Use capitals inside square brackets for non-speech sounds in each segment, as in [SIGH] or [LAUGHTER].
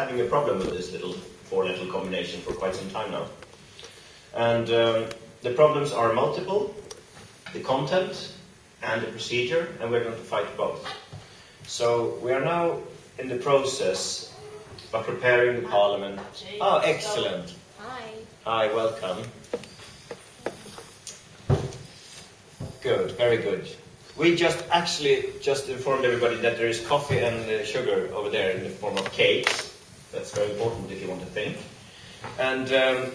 having a problem with this little four-letter combination for quite some time now. And um, the problems are multiple, the content and the procedure, and we're going to fight both. So we are now in the process of preparing the Parliament. Oh, excellent. Hi. Hi, welcome. Good, very good. We just actually just informed everybody that there is coffee and uh, sugar over there in the form of cakes. That's very important if you want to think. And um,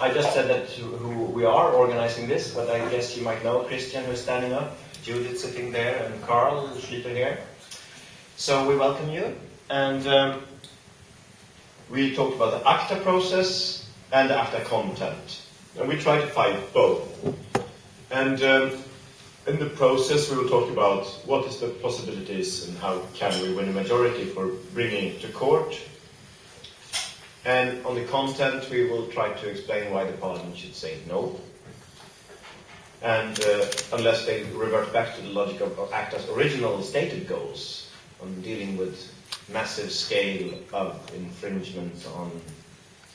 I just said that who we are organizing this, but I guess you might know Christian who's standing up, Judith sitting there, and Carl Schlyter here. So we welcome you. And um, we talked about the ACTA process and the ACTA content. And we try to fight both. And um, in the process, we will talk about what is the possibilities and how can we win a majority for bringing it to court. And on the content, we will try to explain why the Parliament should say no. And uh, unless they revert back to the logic of, ACTA's original stated goals on dealing with massive scale of infringement on,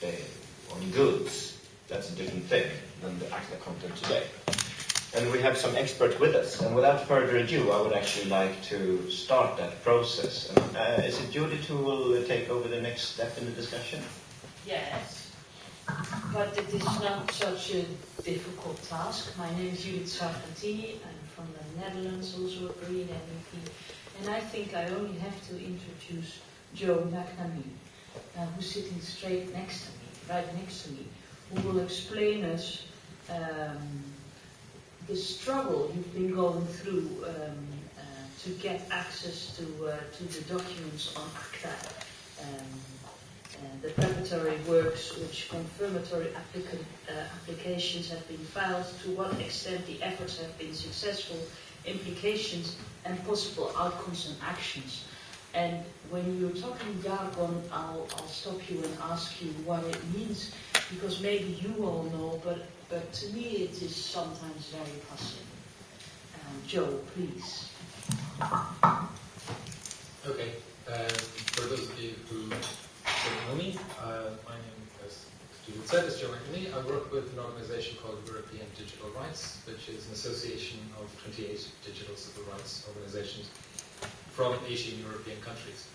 uh, on goods, that's a different thing than the ACTA content today. And we have some experts with us. And without further ado, I would actually like to start that process. And, uh, is it Judith who will take over the next step in the discussion? Yes, but it is not such a difficult task. My name is Judith Sargentini. I'm from the Netherlands, also a Green MEP. And I think I only have to introduce Joe McNamee, uh, who's sitting straight next to me, right next to me, who will explain us um, the struggle you've been going through um, uh, to get access to, uh, to the documents on ACTA, um, the preparatory works which confirmatory applicant, uh, applications have been filed, to what extent the efforts have been successful, implications and possible outcomes and actions. And when you're talking jargon, I'll, I'll stop you and ask you what it means, because maybe you all know, but but to me it is sometimes very puzzling. Um, Joe, please. Okay. Um, for those of you who don't know me, uh, my name, as Judith said, is Joe McNamee. I work with an organisation called European Digital Rights, which is an association of 28 digital civil rights organisations from 18 European countries.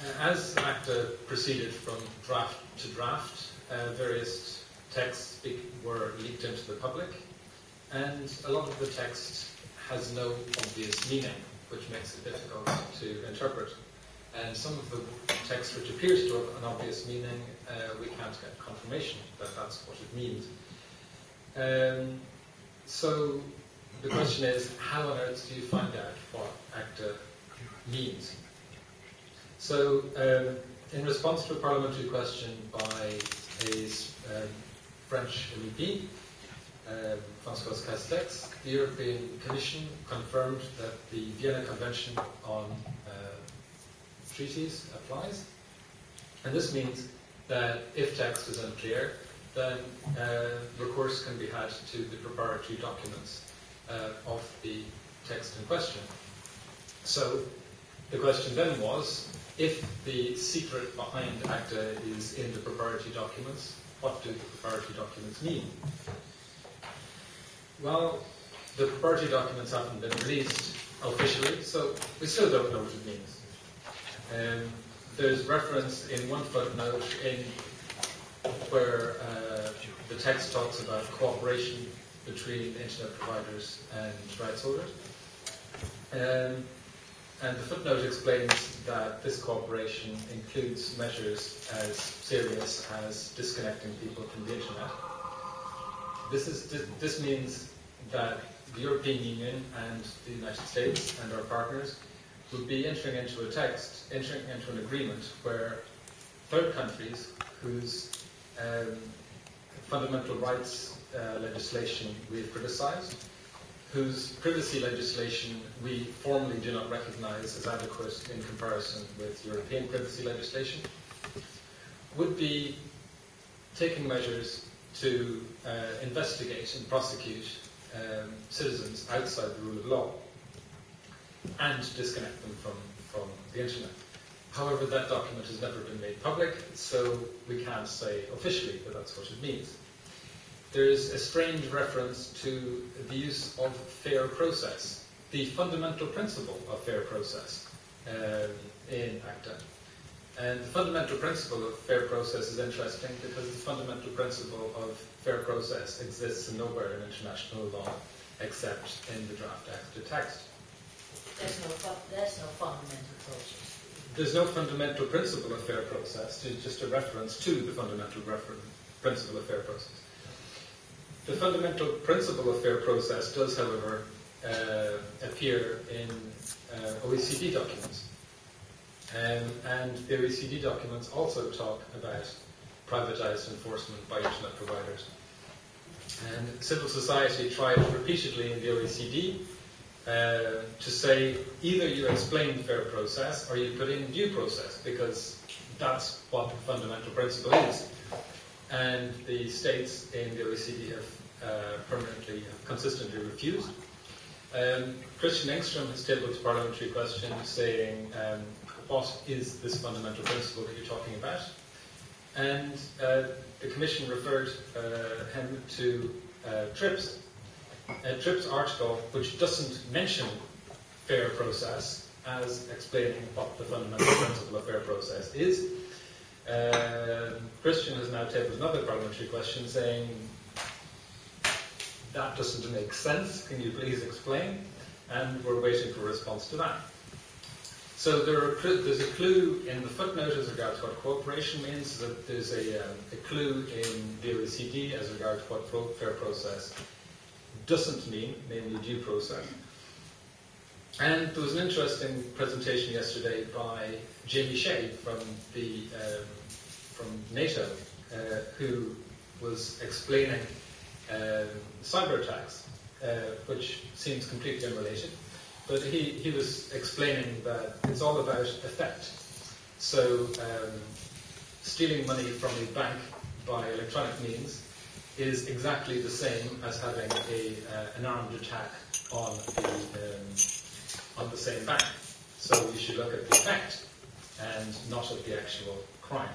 Uh, as ACTA proceeded from draft to draft, uh, various texts were leaked into the public, and a lot of the text has no obvious meaning, which makes it difficult to interpret. And some of the text which appears to have an obvious meaning, uh, we can't get confirmation that that's what it means. Um, so the question is, how on earth do you find out what ACTA means? So, um, in response to a parliamentary question by a um, French MEP, uh, François Castex, the European Commission confirmed that the Vienna Convention on uh, Treaties applies. And this means that if text is unclear, then uh, recourse can be had to the preparatory documents uh, of the text in question. So the question then was, if the secret behind ACTA is in the preparatory documents, what do the preparatory documents mean? Well, the preparatory documents haven't been released officially, so we still don't know what it means. Um, there's reference in one footnote in where uh, the text talks about cooperation between internet providers and rights holders. Um, and the footnote explains that this cooperation includes measures as serious as disconnecting people from the internet. This, is, this means that the European Union and the United States and our partners would be entering into a text, entering into an agreement where third countries whose um, fundamental rights uh, legislation we have criticized whose privacy legislation we formally do not recognize as adequate in comparison with European privacy legislation, would be taking measures to uh, investigate and prosecute um, citizens outside the rule of law and disconnect them from, from the internet. However, that document has never been made public, so we can't say officially that that's what it means. There's a strange reference to the use of fair process, the fundamental principle of fair process um, in ACTA. And the fundamental principle of fair process is interesting because the fundamental principle of fair process exists nowhere in international law except in the draft ACTA text. There's no, there's no fundamental process. There's no fundamental principle of fair process, it's just a reference to the fundamental principle of fair process. The fundamental principle of fair process does, however, uh, appear in uh, OECD documents. Um, and the OECD documents also talk about privatized enforcement by internet providers. And civil society tried repeatedly in the OECD uh, to say either you explain fair process or you put in due process because that's what the fundamental principle is. And the states in the OECD have uh, permanently, consistently refused. Um, Christian Engstrom has tabled a parliamentary question saying, um, what is this fundamental principle that you're talking about? And uh, the Commission referred uh, him to uh, TRIPS, a TRIPS article which doesn't mention fair process as explaining what the fundamental principle of fair process is. Uh, Christian has now tabled another parliamentary question saying, that doesn't make sense, can you please explain? And we're waiting for a response to that. So there are, there's a clue in the footnote as regards what cooperation means, that there's a, um, a clue in the OECD as regards what fair process doesn't mean, namely due process. And there was an interesting presentation yesterday by Jamie Shea from the um, from NATO, uh, who was explaining um, cyber attacks, uh, which seems completely unrelated. But he, he was explaining that it's all about effect. So um, stealing money from a bank by electronic means is exactly the same as having a, uh, an armed attack on the, um, on the same bank. So you should look at the effect and not at the actual crime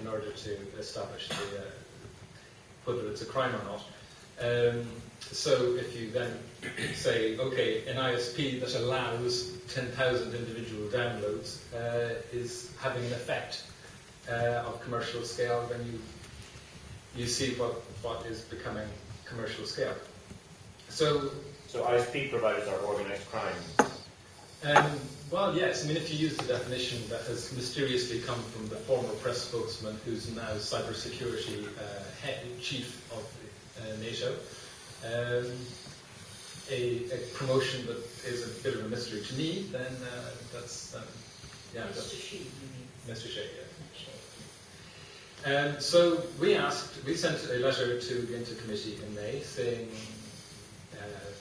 in order to establish the, uh, whether it's a crime or not. Um, so if you then say, okay, an ISP that allows 10,000 individual downloads uh, is having an effect uh, of commercial scale, then you you see what, what is becoming commercial scale. So, So ISP providers are organized crime. um, well, yes, I mean, if you use the definition that has mysteriously come from the former press spokesman who's now cybersecurity uh, head, chief of uh, NATO, um, a, a promotion that is a bit of a mystery to me, then uh, that's, um, yeah, that's Mr. You mean? Mr. Shea, yeah. Shea. Um, so we asked, we sent a letter to the INTA committee in May saying,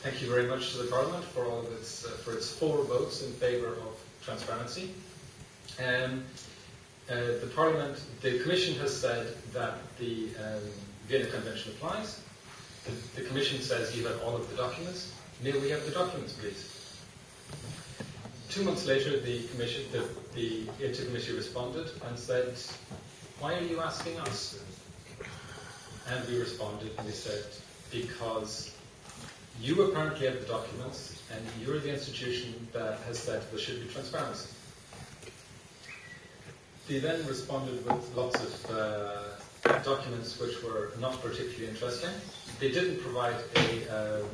thank you very much to the Parliament for all of its, uh, for its four votes in favour of transparency. Um, uh, the Parliament, the Commission has said that the um, Vienna Convention applies. The, the Commission says you have all of the documents. May we have the documents, please? Two months later, the Commission, the, the INTA committee responded and said, why are you asking us? And we responded and we said, because you apparently have the documents and you're the institution that has said there should be transparency. They then responded with lots of uh, documents which were not particularly interesting. They didn't provide a, um,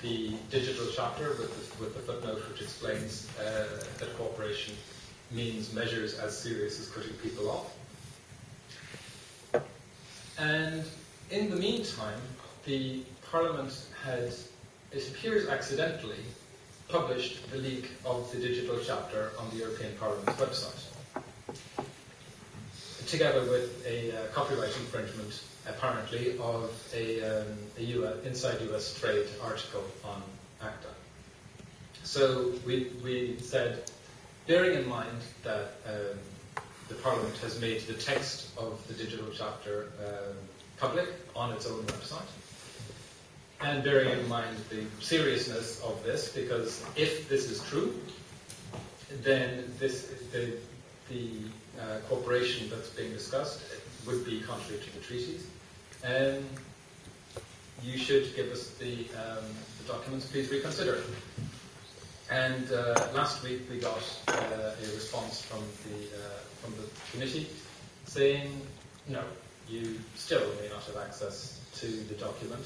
the digital chapter with the, with the footnote which explains uh, that cooperation means measures as serious as cutting people off. And in the meantime, the Parliament had, it appears accidentally, published the leak of the digital chapter on the European Parliament's website, together with a uh, copyright infringement, apparently, of a, um, a US, inside US trade article on ACTA. So we, we said, bearing in mind that um, the Parliament has made the text of the digital chapter um, public on its own website, and bearing in mind the seriousness of this, because if this is true, then this the the uh, cooperation that's being discussed would be contrary to the treaties. Um, you should give us the, um, the documents, please reconsider. And uh, last week we got uh, a response from the, uh, from the committee saying, no, you still may not have access to the document.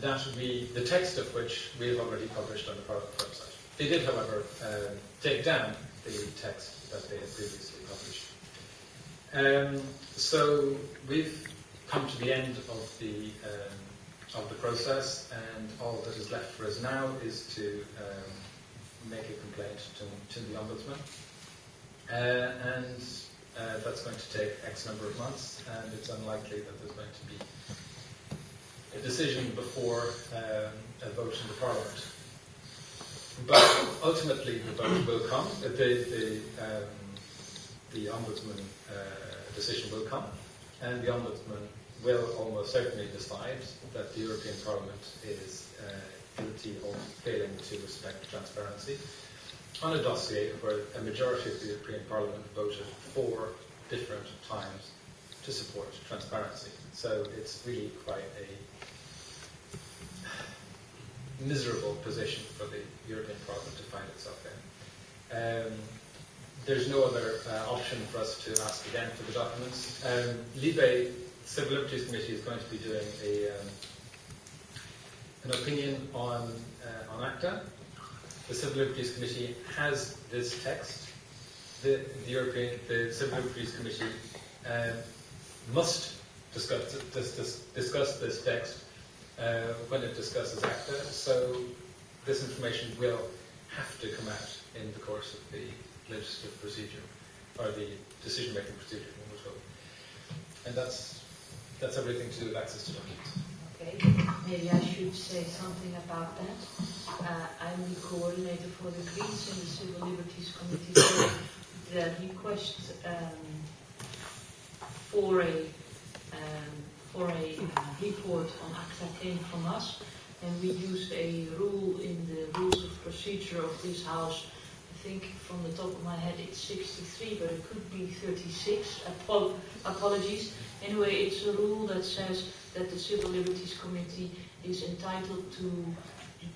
That we, the text of which we have already published on the Parliament website. They did, however, um, take down the text that they had previously published. Um, so we've come to the end of the um, of the process, and all that is left for us now is to um, make a complaint to, to the ombudsman, uh, and uh, that's going to take X number of months, and it's unlikely that there's going to be a decision before um, a vote in the Parliament. But ultimately, the vote will come. The, the, um, the ombudsman uh, decision will come, and the ombudsman will almost certainly decide that the European Parliament is uh, guilty of failing to respect transparency on a dossier where a majority of the European Parliament voted four different times to support transparency. So it's really quite a miserable position for the European Parliament to find itself in. Um, there's no other uh, option for us to ask again for the documents. Um, Libe Civil Liberties Committee is going to be doing a, um, an opinion on, uh, on ACTA. The Civil Liberties Committee has this text. The, the European, the Civil Liberties Committee uh, must discuss, dis, discuss this text uh, when it discusses ACTA. So this information will have to come out in the course of the legislative procedure, or the decision-making procedure. And that's, that's everything to do with access to documents. Okay, maybe I should say something about that. Uh, I'm the coordinator for the Greens and the Civil Liberties Committee. So the request um, for a um, for a uh, report on ACTA came from us, and we used a rule in the rules of procedure of this House I think from the top of my head it's 63, but it could be 36. Apol apologies. Anyway, it's a rule that says that the Civil Liberties Committee is entitled to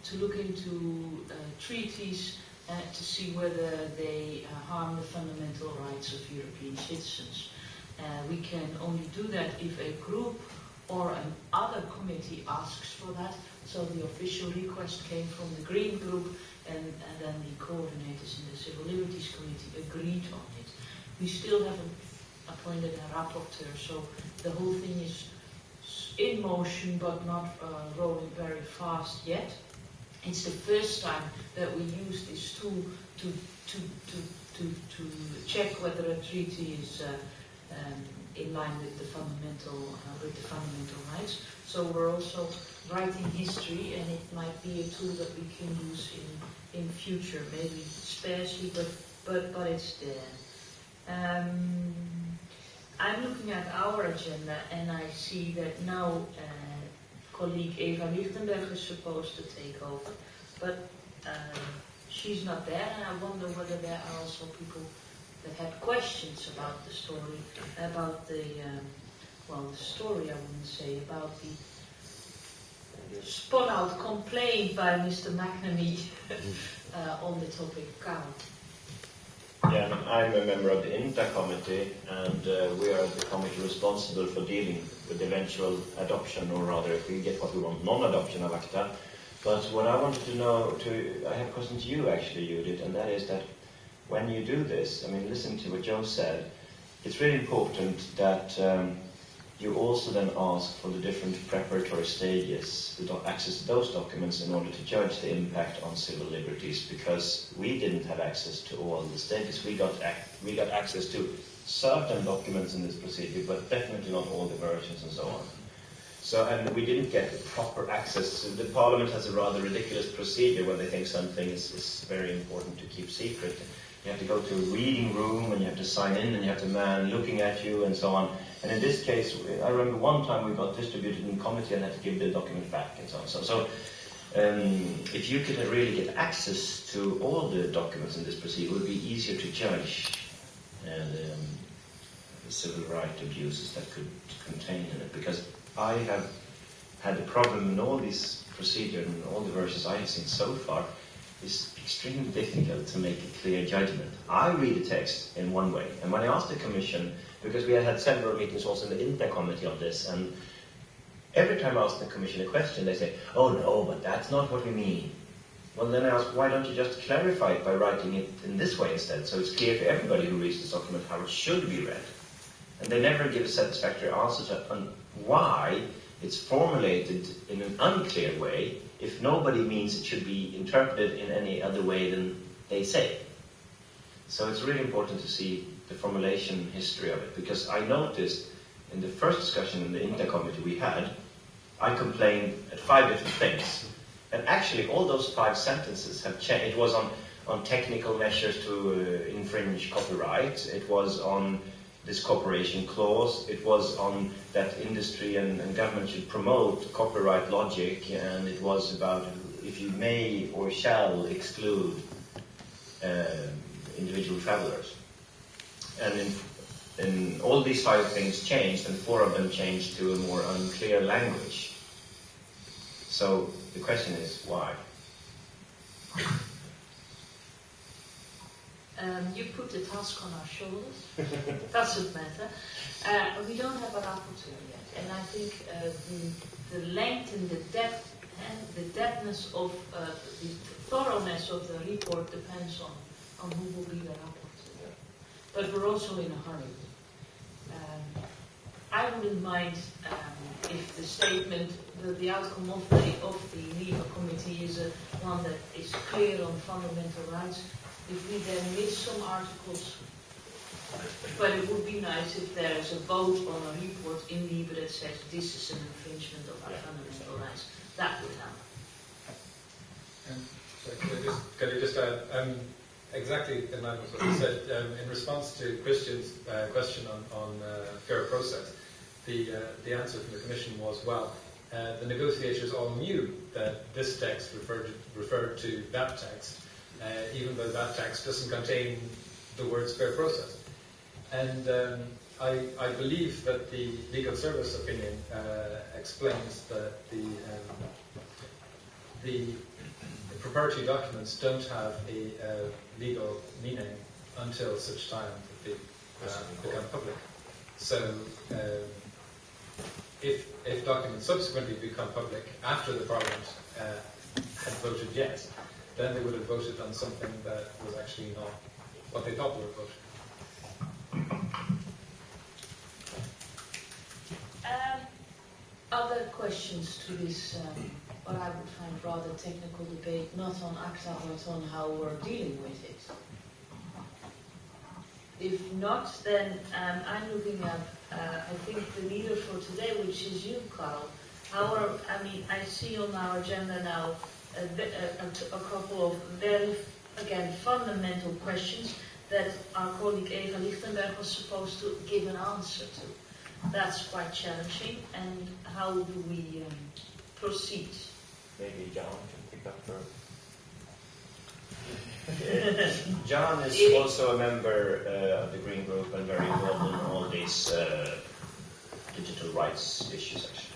to look into uh, treaties uh, to see whether they uh, harm the fundamental rights of European citizens. Uh, we can only do that if a group or an other committee asks for that. So the official request came from the Green Group and, and then the coordinators in the Civil Liberties Committee agreed on it. We still haven't appointed a rapporteur, so the whole thing is in motion but not uh, rolling very fast yet. It's the first time that we use this tool to, to, to, to, to check whether a treaty is uh, um, in line with the fundamental uh, with the fundamental rights. So we're also writing history, and it might be a tool that we can use in in future, maybe sparsely, but but but it's there. Um, I'm looking at our agenda, and I see that now uh, colleague Eva Lichtenberger is supposed to take over, but uh, she's not there, and I wonder whether there are also people that had questions about the story, about the um, well, the story I wouldn't say about the spun out complaint by Mr. McNamee [LAUGHS] uh, on the topic cow. Yeah, I'm a member of the INTA committee, and uh, we are the committee responsible for dealing with eventual adoption, or rather, if we get what we want, non-adoption of ACTA. But what I wanted to know, to I have a question to you actually, Judith, and that is that when you do this, I mean, listen to what Joe said. It's really important that um, you also then ask for the different preparatory stages to access to those documents in order to judge the impact on civil liberties because we didn't have access to all the stages. We got, we got access to certain documents in this procedure, but definitely not all the versions and so on. So, and we didn't get proper access. The Parliament has a rather ridiculous procedure when they think something is, is very important to keep secret. You have to go to a reading room and you have to sign in and you have a man looking at you and so on. And in this case, I remember one time we got distributed in committee and had to give the document back and so on. So, so um, if you could really get access to all the documents in this procedure, it would be easier to judge um, the civil rights abuses that could contain in it. Because I have had a problem in all these procedures and all the versions I have seen so far. It's extremely difficult to make a clear judgment. I read the text in one way, and when I asked the Commission, because we had several meetings also in the INTA committee on this, and every time I ask the Commission a question, they say, oh no, but that's not what we mean. Well, then I ask, why don't you just clarify it by writing it in this way instead, so it's clear to everybody who reads this document how it should be read. And they never give a satisfactory answer to why it's formulated in an unclear way if nobody means it should be interpreted in any other way than they say. So it's really important to see the formulation history of it, because I noticed in the first discussion in the INTA committee we had, I complained at five different things. And actually all those five sentences have changed. It was on, on technical measures to uh, infringe copyright, it was on this cooperation clause. It was on that industry and, and, government should promote copyright logic, and it was about if you may or shall exclude uh, individual travelers. And in, in all these five things changed, and four of them changed to a more unclear language. So the question is why? Um, you put the task on our shoulders. [LAUGHS] Doesn't matter. Uh, we don't have a rapporteur yet, and I think uh, the, the, length and the depth and the depthness of uh, the thoroughness of the report depends on, on who will be the rapporteur. But we're also in a hurry. Um, I wouldn't mind um, if the statement, the, the outcome of the of the LIBE committee is one that is clear on fundamental rights if we then miss some articles. But it would be nice if there is a vote on a report in LIBE that says this is an infringement of our yeah, fundamental rights. That would help. Um, so can, I just, can I just add, um, exactly in line with what you said, um, in response to Christian's uh, question on, on uh, fair process, the, uh, the answer from the Commission was, well, uh, the negotiators all knew that this text referred, referred to that text, uh, even though that text doesn't contain the words fair process. And um, I, I, believe that the legal service opinion uh, explains that the, um, the, the, proprietary documents don't have a uh, legal meaning until such time that they uh, become public. So um, if, if documents subsequently become public after the Parliament uh, had voted yes, then they would have voted on something that was actually not what they thought they were voting. Um, other questions to this, um, what I would find rather technical debate, not on ACTA, but on how we're dealing with it. If not, then um, I'm looking at, uh, I think, the leader for today, which is you, Carl. Our, I mean, I see on our agenda now a, a, a couple of very, again, fundamental questions that our colleague Eva Lichtenberger was supposed to give an answer to. That's quite challenging. And how do we um, proceed? Maybe John can pick up first. [LAUGHS] John is also a member uh, of the Green Group and very involved in all these uh, digital rights issues, actually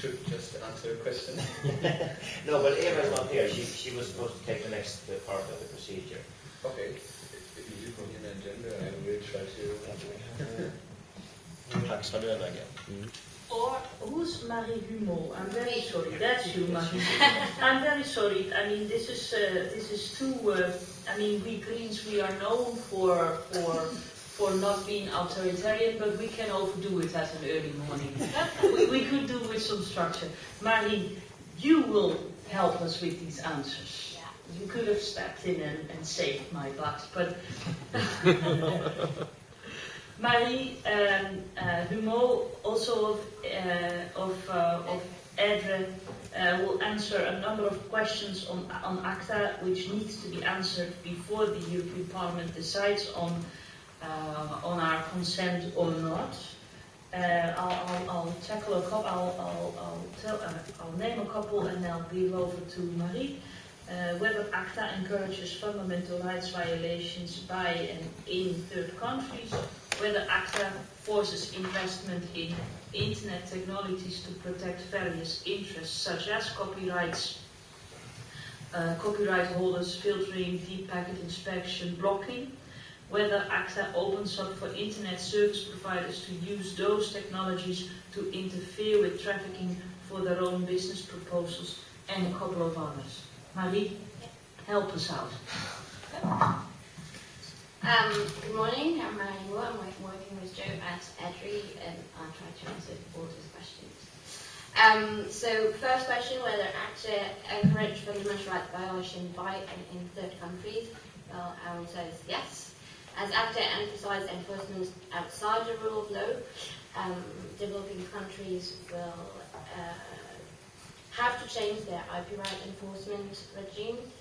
should just answer a question. [LAUGHS] no, but Eva's not here. She, she was supposed to take the next uh, part of the procedure. Okay. If you put in an agenda, I will try to... [LAUGHS] Tack ska du överlägga. Or who's Marie Humeau? I'm very sorry. That's you, Marie. [LAUGHS] I'm very sorry. I mean, this is uh, this is too. Uh, I mean, we Greens we are known for for for not being authoritarian, but we can overdo it at an early morning. [LAUGHS] we, we could do with some structure. Marie, you will help us with these answers. You could have stepped in and, and saved my butt, but [LAUGHS] Marie um, uh, Humeau, also of, uh, of, uh, of EDRi, uh, will answer a number of questions on, on ACTA, which needs to be answered before the European Parliament decides on on our consent or not. Uh, I'll, I'll, I'll tackle a couple, I'll, I'll, I'll, tell, uh, I'll name a couple and I'll give over to Marie. Uh, whether ACTA encourages fundamental rights violations by and in third countries, whether ACTA forces investment in internet technologies to protect various interests such as copyrights, uh, copyright holders, filtering, deep packet inspection, blocking, whether ACTA opens up for internet service providers to use those technologies to interfere with trafficking for their own business proposals, and a couple of others. Marie, help us out. Um, good morning, I'm Marie Humeau. I'm working with Joe at EDRI and I'll try to answer all his questions. Um, so first question, whether ACTA encourages fundamental rights violation by and in third countries? Well, our answer is yes. As ACTA emphasized enforcement outside the rule of law, um, developing countries will uh, have to change their IP right enforcement regimes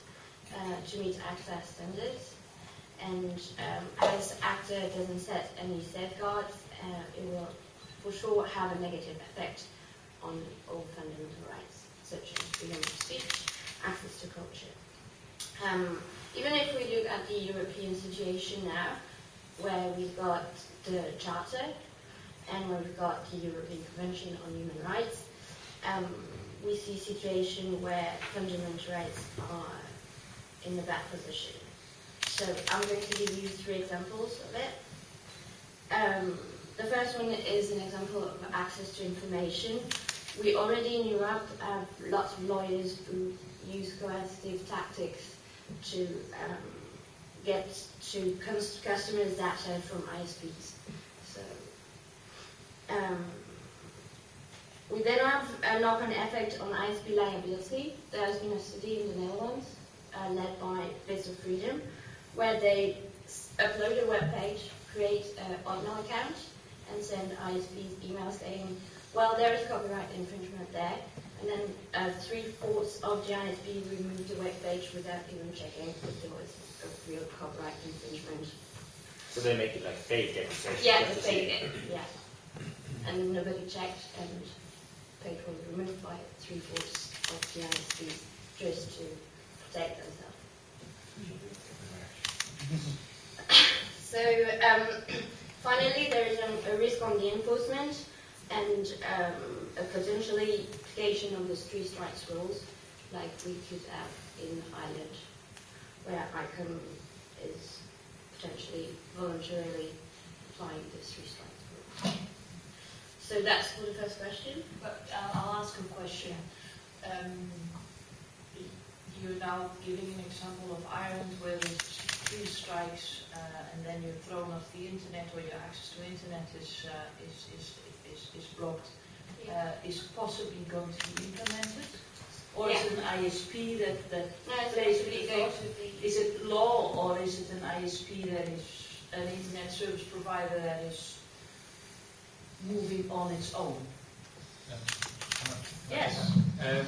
uh, to meet ACTA standards. And um, as ACTA doesn't set any safeguards, uh, it will for sure have a negative effect on all fundamental rights, such as freedom of speech, access to culture. Um, even if we look at the European situation now, where we've got the Charter and where we've got the European Convention on Human Rights, um, we see a situation where fundamental rights are in the bad position. So I'm going to give you three examples of it. Um, the first one is an example of access to information. We already in Europe have lots of lawyers who use coercive tactics to um, get to cus- customers' data from ISPs. So um, we then have a knock-on effect on ISP liability. There has been a study in the Netherlands uh, led by Bits of Freedom where they upload a web page, create an Hotmail account, and send ISPs emails saying, well, there is copyright infringement there. And then uh, three-fourths of the ISP removed the web page without even checking if there was a real copyright infringement. So they make it like fake accusation. Yeah, the to fake, yeah. And nobody checked, and page was removed by three-fourths of the ISPs just to protect themselves. [COUGHS] So um, [COUGHS] finally, there is an, a risk on the enforcement and um, a potentially application of the three strikes rules, like we could have in Ireland, where Eircom is potentially voluntarily applying the three strikes rule. So that's for the first question. But uh, I'll ask a question. Um, you're now giving an example of Ireland where there's three strikes uh, and then you're thrown off the internet or your access to internet is, uh, is, is, is, is blocked. Uh, is possibly going to be implemented? Or is it an ISP that, that No, plays actually with the going vote? to be. Is it law or is it an ISP that is an internet service provider that is moving on its own? Yes. Um,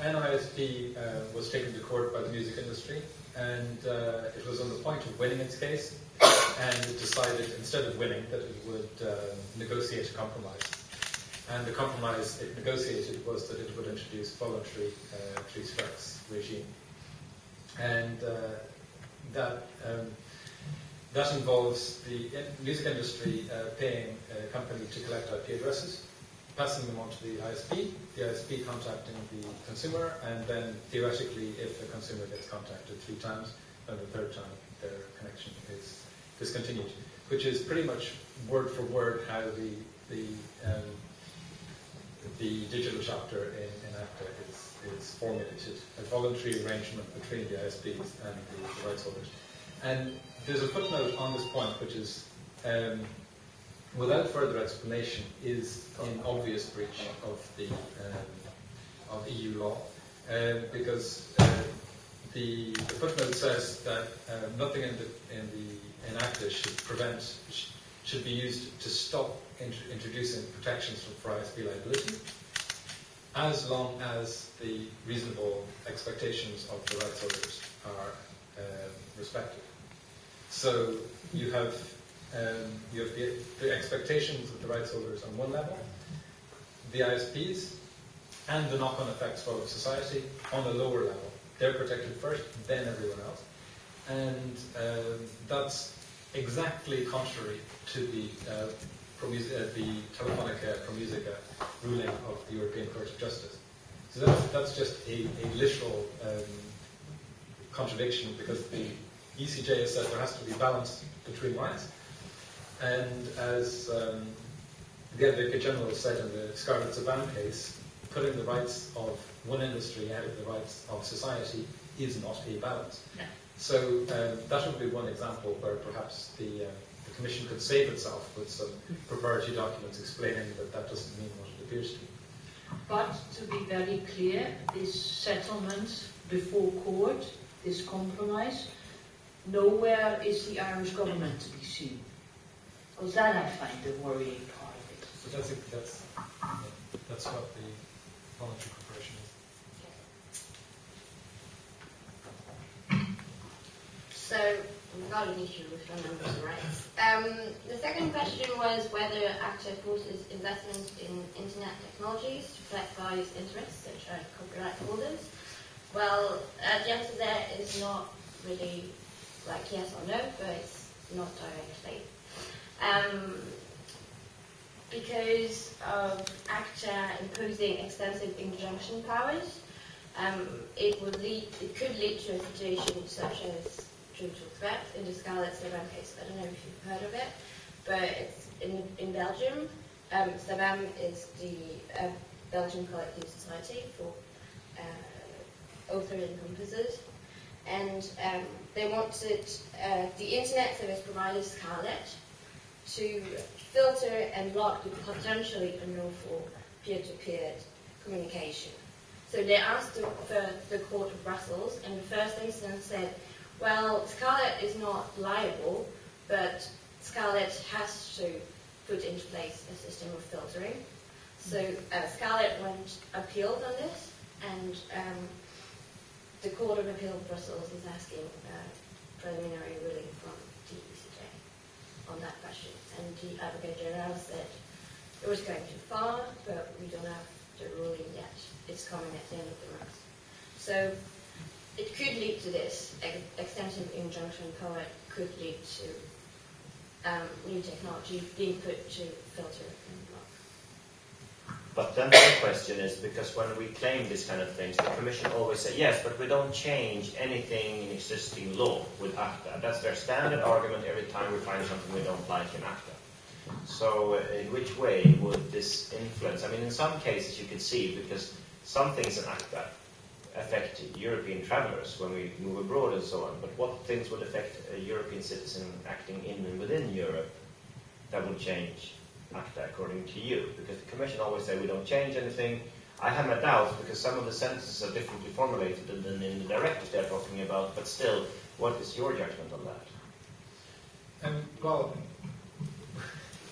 NISP uh, was taken to court by the music industry, and uh, it was on the point of winning its case, and it decided, instead of winning, that it would um, negotiate a compromise. And the compromise it negotiated was that it would introduce voluntary uh, three strikes regime. And uh, that um, that involves the music industry uh, paying a company to collect IP addresses, passing them on to the ISP, the ISP contacting the consumer, and then theoretically, if the consumer gets contacted three times, then the third time their connection is discontinued, which is pretty much word for word how the the um, the digital chapter in, in ACTA is, is formulated, a voluntary arrangement between the ISPs and the, the rights holders. And there's a footnote on this point which is, um, without further explanation, is in obvious breach of the um, of EU law, um, because uh, the, the footnote says that uh, nothing in the in the in ACTA should prevent should be used to stop int- introducing protections for ISP liability, as long as the reasonable expectations of the rights holders are um, respected. So you have Um, you have the, the expectations of the rights holders on one level, the ISPs, and the knock-on effects for society on a lower level. They're protected first, then everyone else. And um, that's exactly contrary to the, uh, Promus- uh, the Telefonica Promusicae ruling of the European Court of Justice. So that's, that's just a, a literal um, contradiction because the ECJ has said there has to be balance between rights. And as um, the Advocate General said in the Scarlet SABAM case, putting the rights of one industry out of the rights of society is not a balance. So um, that would be one example where perhaps the, uh, the Commission could save itself with some preparatory documents explaining that that doesn't mean what it appears to be. But to be very clear, this settlement before court, this compromise, nowhere is the Irish government to be seen. Because that I find the worrying part of it. So that's, that's, that's what the voluntary corporation is. So we've got an issue with the members' rights. Um, the second question was whether ACTA forces investment in internet technologies to reflect various interests, such as copyright holders. Well, uh, the answer there is not really like yes or no, but it's not directly. Um, because of ACTA imposing extensive injunction powers, um, it would lead, it could lead to a situation such as brutal threat in the Scarlet SABAM case. I don't know if you've heard of it, but it's in, in Belgium. Um, is the uh, Belgian Collective Society for uh, author and composers. And um, they wanted uh, the internet service provider Scarlet to filter and block the potentially unlawful peer-to-peer communication. So they asked the, the Court of Brussels, and the first instance said, well, Scarlet is not liable, but Scarlet has to put into place a system of filtering. So uh, Scarlet went appealed on this, and um, the Court of Appeal of Brussels is asking uh, preliminary ruling from the ECJ on that question. And the Advocate General said it was going too far, but we don't have the ruling yet. It's coming at the end of the month. So it could lead to this. Ex- extensive injunction power could lead to um, new technology being put to filter and block. But then the question is, because when we claim these kind of things, the Commission always say, yes, but we don't change anything in existing law with ACTA. That's their standard argument every time we find something we don't like in ACTA. So uh, in which way would this influence? I mean, in some cases you could see, because some things in ACTA affect European travelers when we move abroad and so on, but what things would affect a European citizen acting in and within Europe that would change ACTA according to you? Because the Commission always say we don't change anything. I have my doubts because some of the sentences are differently formulated than in the directives they're talking about, but still, what is your judgment on that? Um, well,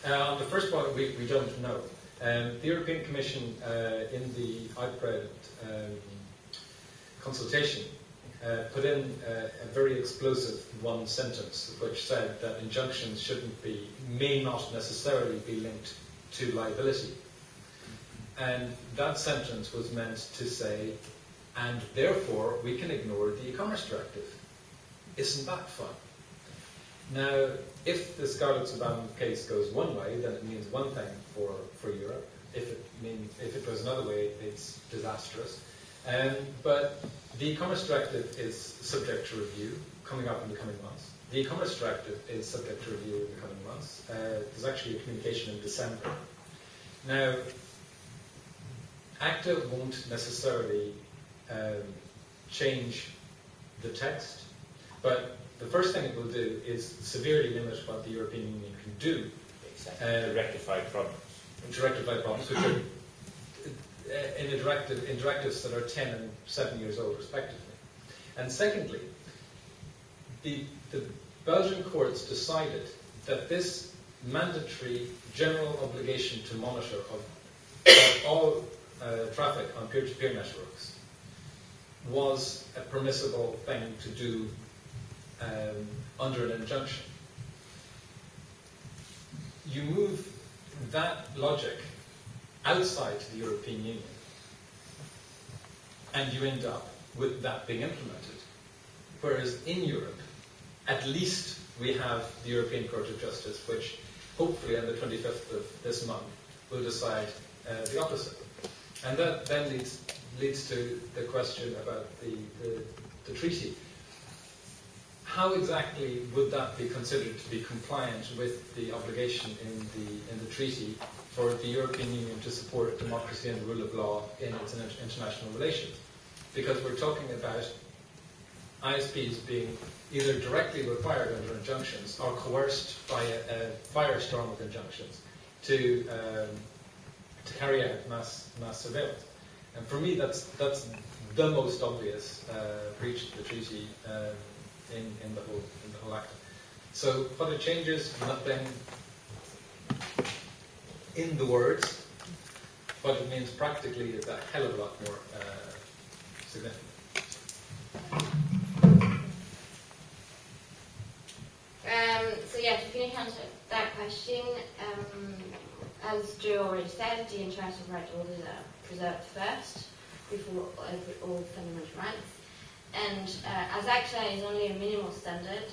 uh, on the first one, we, we don't know. Um, the European Commission, uh, in the IPRED um, consultation, uh, put in uh, a very explosive one sentence which said that injunctions shouldn't be, may not necessarily be linked to liability. And that sentence was meant to say, and therefore we can ignore the e-commerce directive. Isn't that fun? Now, if the Scarlet SABAM case goes one way, then it means one thing for, for Europe. If it, mean, if it goes another way, it's disastrous. Um, but the e-commerce directive is subject to review coming up in the coming months. The e-commerce directive is subject to review in the coming months. Uh, there's actually a communication in December. Now, ACTA won't necessarily um, change the text, but the first thing it will do is severely limit what the European Union can do Exactly. Uh, to rectify problems. to rectify problems, which are in, a directive, in directives that are 10 and 7 years old, respectively. And secondly, the, the Belgian courts decided that this mandatory general obligation to monitor of, of all uh, traffic on peer-to-peer networks was a permissible thing to do um, under an injunction. you move that logic outside the European Union, and you end up with that being implemented. Whereas in Europe, at least we have the European Court of Justice, which hopefully on the 25th of this month will decide uh, the opposite. And that then leads, leads to the question about the, the, the treaty. How exactly would that be considered to be compliant with the obligation in the, in the treaty for the European Union to support democracy and the rule of law in its international relations? Because we're talking about ISPs being either directly required under injunctions or coerced by a, a firestorm of injunctions to, um, to carry out mass, mass surveillance. And for me, that's, that's the most obvious uh, breach of the treaty um, in, in, the whole, in the whole act. So what it changes, nothing in the words, what it means practically is a hell of a lot more uh, significant. Um, so yeah, to finish answer that question, um, as Joe already said, the interests of right holders are preserved first before all fundamental rights. And uh, as ACTA is only a minimal standard,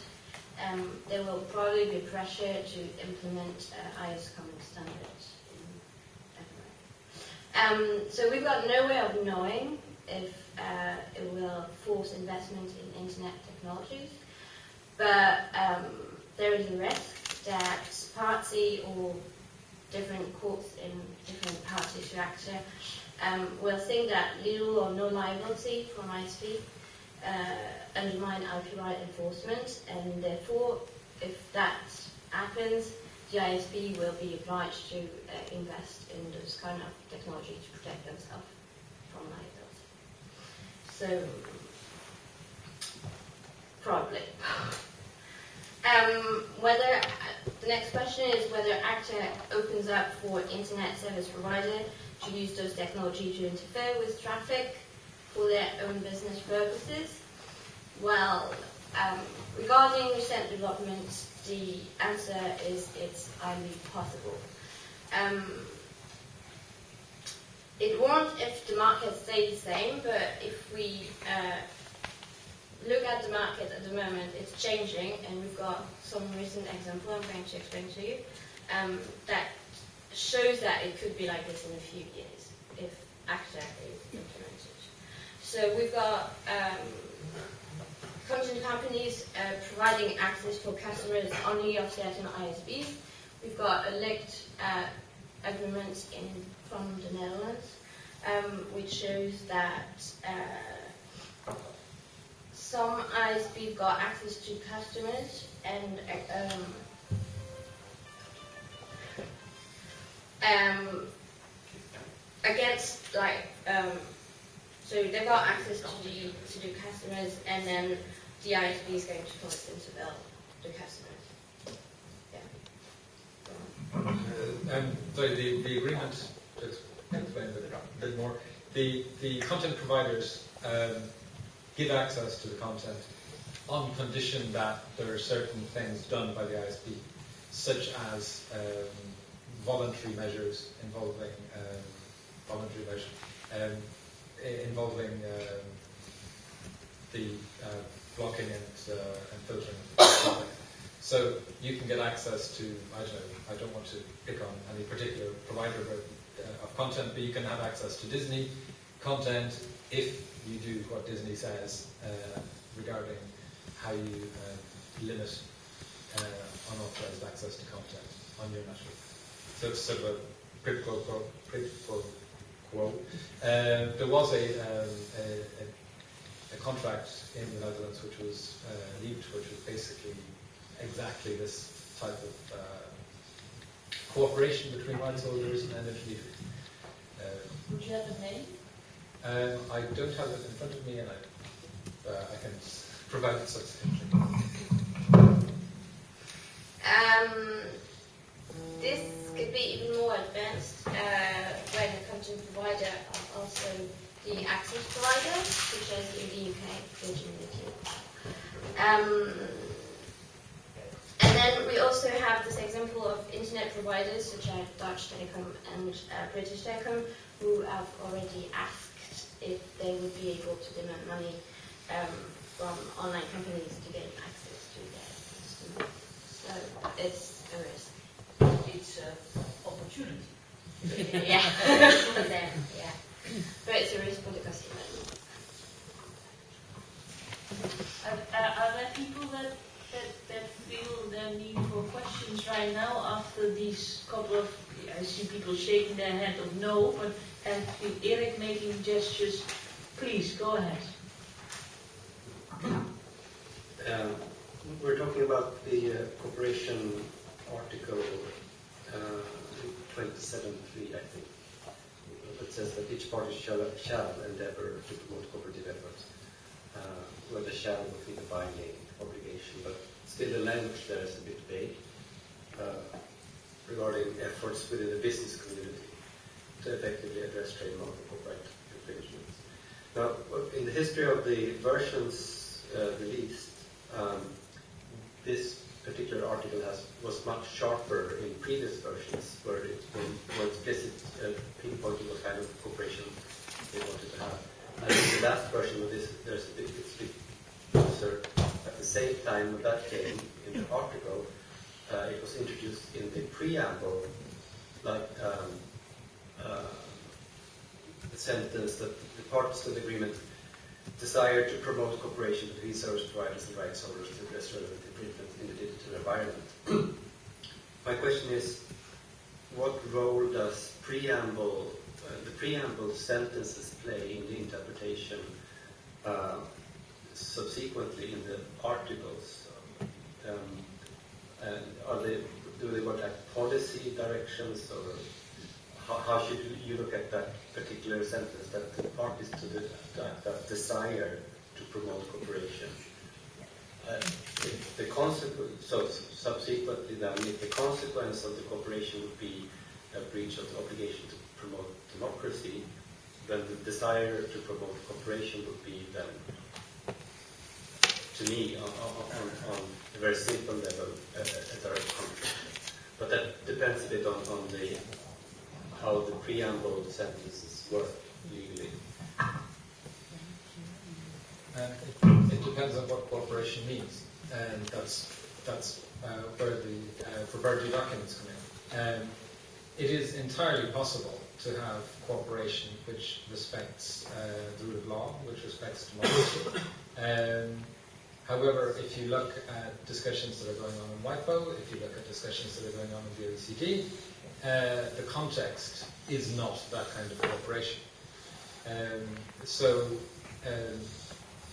um, there will probably be pressure to implement uh, IS common standards. Um, so we've got no way of knowing if uh, it will force investment in internet technologies, but um, there is a risk that party or different courts in different parties to ACTA um, will think that little or no liability from ISP uh, undermine IP enforcement, and therefore, if that happens, the ISP will be obliged to uh, invest in those kind of technology to protect themselves from liability. So, probably. Um, whether the next question is whether ACTA opens up for internet service provider to use those technology to interfere with traffic for their own business purposes? Well, um, regarding recent developments, the answer is it's highly possible. Um, it won't if the market stays the same, but if we uh, look at the market at the moment, it's changing, and we've got some recent example I'm going to explain to you um, that shows that it could be like this in a few years if ACTA is. So we've got um, content companies uh, providing access for customers only of certain ISPs. We've got a linked uh, agreement in, from the Netherlands, um, which shows that uh, some ISPs got access to customers and um, um, against like um, so they've got access to the to the customers and then the ISP is going to collect them to the customers. Yeah. Uh, sorry, the, the agreement, to explain a bit, a bit more, the, the content providers um, give access to the content on condition that there are certain things done by the ISP, such as um, voluntary measures involving um, voluntary measures um, involving um, the uh, blocking and, uh, and filtering. so you can get access to I don't know I don't want to pick on any particular provider of, uh, of content, but you can have access to Disney content if you do what Disney says uh, regarding how you uh, limit uh, unauthorized access to content on your network. So it's sort of a quid pro quo. Quid pro quo. Um, there was a, um, a, a, contract in the Netherlands which was uh, leaked, which was basically exactly this type of uh, cooperation between rights holders and energy. Um, Would you have a name? Um, I don't have it in front of me, and I, uh, I can provide it subsequently. Um, this could be even more advanced uh, when the content provider are also the access provider, such as in the UK, Virgin Um, and then we also have this example of internet providers such as Deutsche Telekom and uh, British Telecom who have already asked if they would be able to demand money um, from online companies to get access to their customers. So it's a risk. It's an opportunity. [LAUGHS] yeah, [LAUGHS] yeah. But it's a risk for the customer. Are, are, are there people that, that, that feel the need for questions right now after these couple of, I see people shaking their head of no, but and Eric making gestures, please, go ahead. Um, We're talking about the uh, cooperation article 27.3, I think, that says that each party shall, shall endeavor to promote cooperative efforts, uh, where the shall would be the binding obligation, but still the language there is a bit vague uh, regarding efforts within the business community to effectively address trademark and copyright infringements. Now, in the history of the versions uh, released, um, this particular article has, was much sharper in previous versions, where it was explicit uh, pinpointing what kind of cooperation they wanted to have. And in the last version of this, there's a bit, it's a bit closer. At the same time that came in the article, uh, it was introduced in the preamble, like um, uh, the sentence that the parties to the agreement desire to promote cooperation between service providers and rights holders to address relevant infringements in the environment. [CLEARS THROAT] My question is, what role does preamble, uh, the preamble sentences play in the interpretation uh, subsequently in the articles? Um, are they, do they want like policy directions or how, how should you look at that particular sentence that the parties to the that, that desire to promote cooperation? The consequence, so subsequently then, if the consequence of the cooperation would be a breach of the obligation to promote democracy, then the desire to promote cooperation would be then, to me, on, on, on a very simple level, a, a direct conflict. But that depends a bit on, on the how the preamble sentences work legally. Depends on what cooperation means, and that's that's uh, where the uh, documents come in. Um, it is entirely possible to have cooperation which respects uh, the rule of law, which respects democracy. Um, however, if you look at discussions that are going on in WIPO, if you look at discussions that are going on in the OECD, uh, the context is not that kind of cooperation. Um, so um,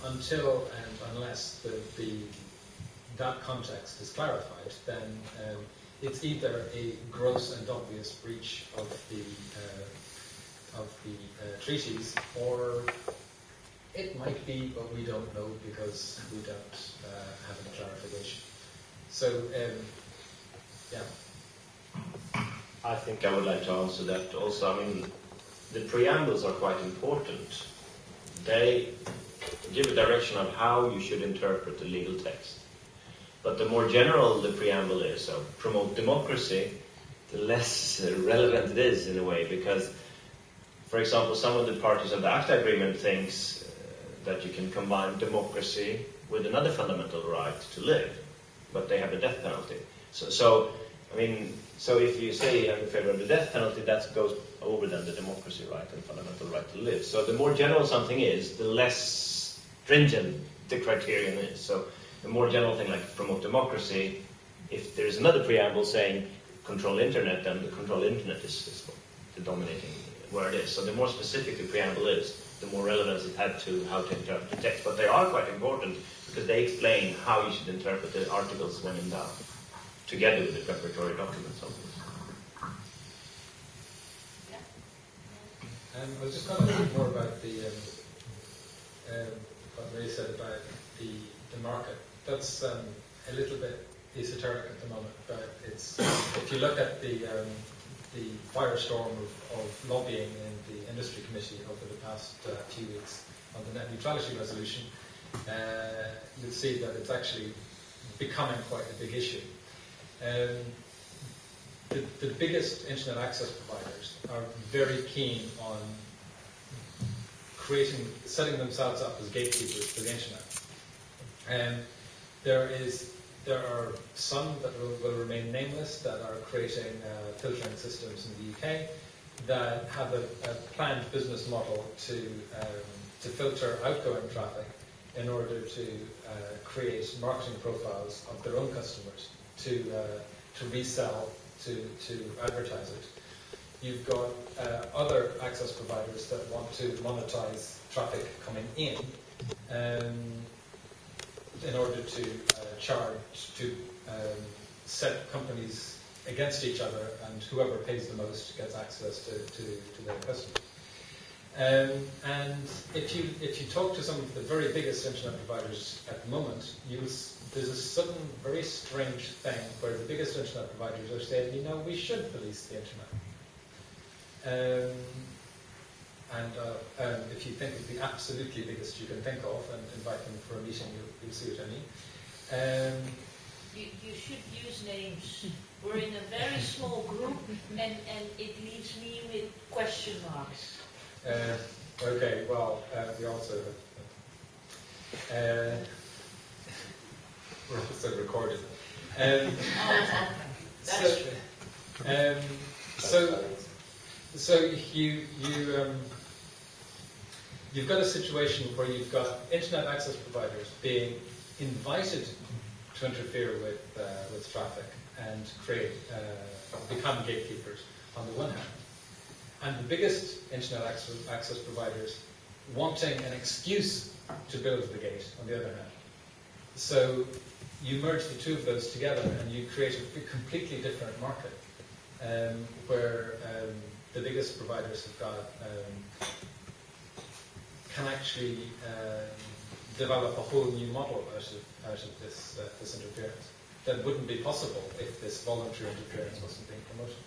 until and unless the, the, that context is clarified, then um, it's either a gross and obvious breach of the uh, of the uh, treaties, or it might be, but we don't know because we don't uh, have any clarification. So, um, yeah. I think I would like to answer that also. I mean, the preambles are quite important. They give a direction of how you should interpret the legal text. But the more general the preamble is, so promote democracy, the less relevant it is in a way, because, for example, some of the parties of the ACTA agreement thinks uh, that you can combine democracy with another fundamental right to live, but they have a death penalty. So, so I mean, so if you say I'm in favor of the death penalty, that goes over then the democracy right and fundamental right to live. So the more general something is, the less stringent the criterion is. So the more general thing like promote democracy, if there's another preamble saying control internet, then the control internet is, is the dominating word is. So the more specific the preamble is, the more relevance it had to how to interpret the text. But they are quite important because they explain how you should interpret the articles when in doubt, together with the preparatory documents, obviously. Um, I was just going to think more about the um, um, what Ray said about the, the market. That's um, a little bit esoteric at the moment, but it's if you look at the um, the firestorm of, of lobbying in the industry committee over the past uh, few weeks on the net neutrality resolution, uh, you'll see that it's actually becoming quite a big issue. Um, the, the biggest internet access providers are very keen on creating, setting themselves up as gatekeepers to the internet. And there is, there are some that will, will remain nameless that are creating uh, filtering systems in the UK that have a, a planned business model to um, to filter outgoing traffic in order to uh, create marketing profiles of their own customers to uh, to resell to to advertise it. You've got uh, other access providers that want to monetize traffic coming in um, in order to uh, charge, to um, set companies against each other, and whoever pays the most gets access to, to, to their customers. Um, and if you if you talk to some of the very biggest internet providers at the moment, you there's a sudden very strange thing where the biggest internet providers are saying, you know, we should police the internet. Um, and uh, um, if you think of the absolutely biggest you can think of and invite them for a meeting, you'll, you'll see what I mean. Um, You, you should use names. We're in a very small group and, and it leaves me with question marks. uh, okay, well, uh, we also uh, we're also recorded. Um, That's so, true. um, so, so you you um, you've got a situation where you've got internet access providers being invited to interfere with uh, with traffic and create uh, become gatekeepers on the one hand, and the biggest internet access, access providers wanting an excuse to build the gate on the other hand. So you merge the two of those together and you create a completely different market um, where um, the biggest providers have got um, can actually um, develop a whole new model out of out of this uh, this interference that wouldn't be possible if this voluntary interference wasn't being promoted.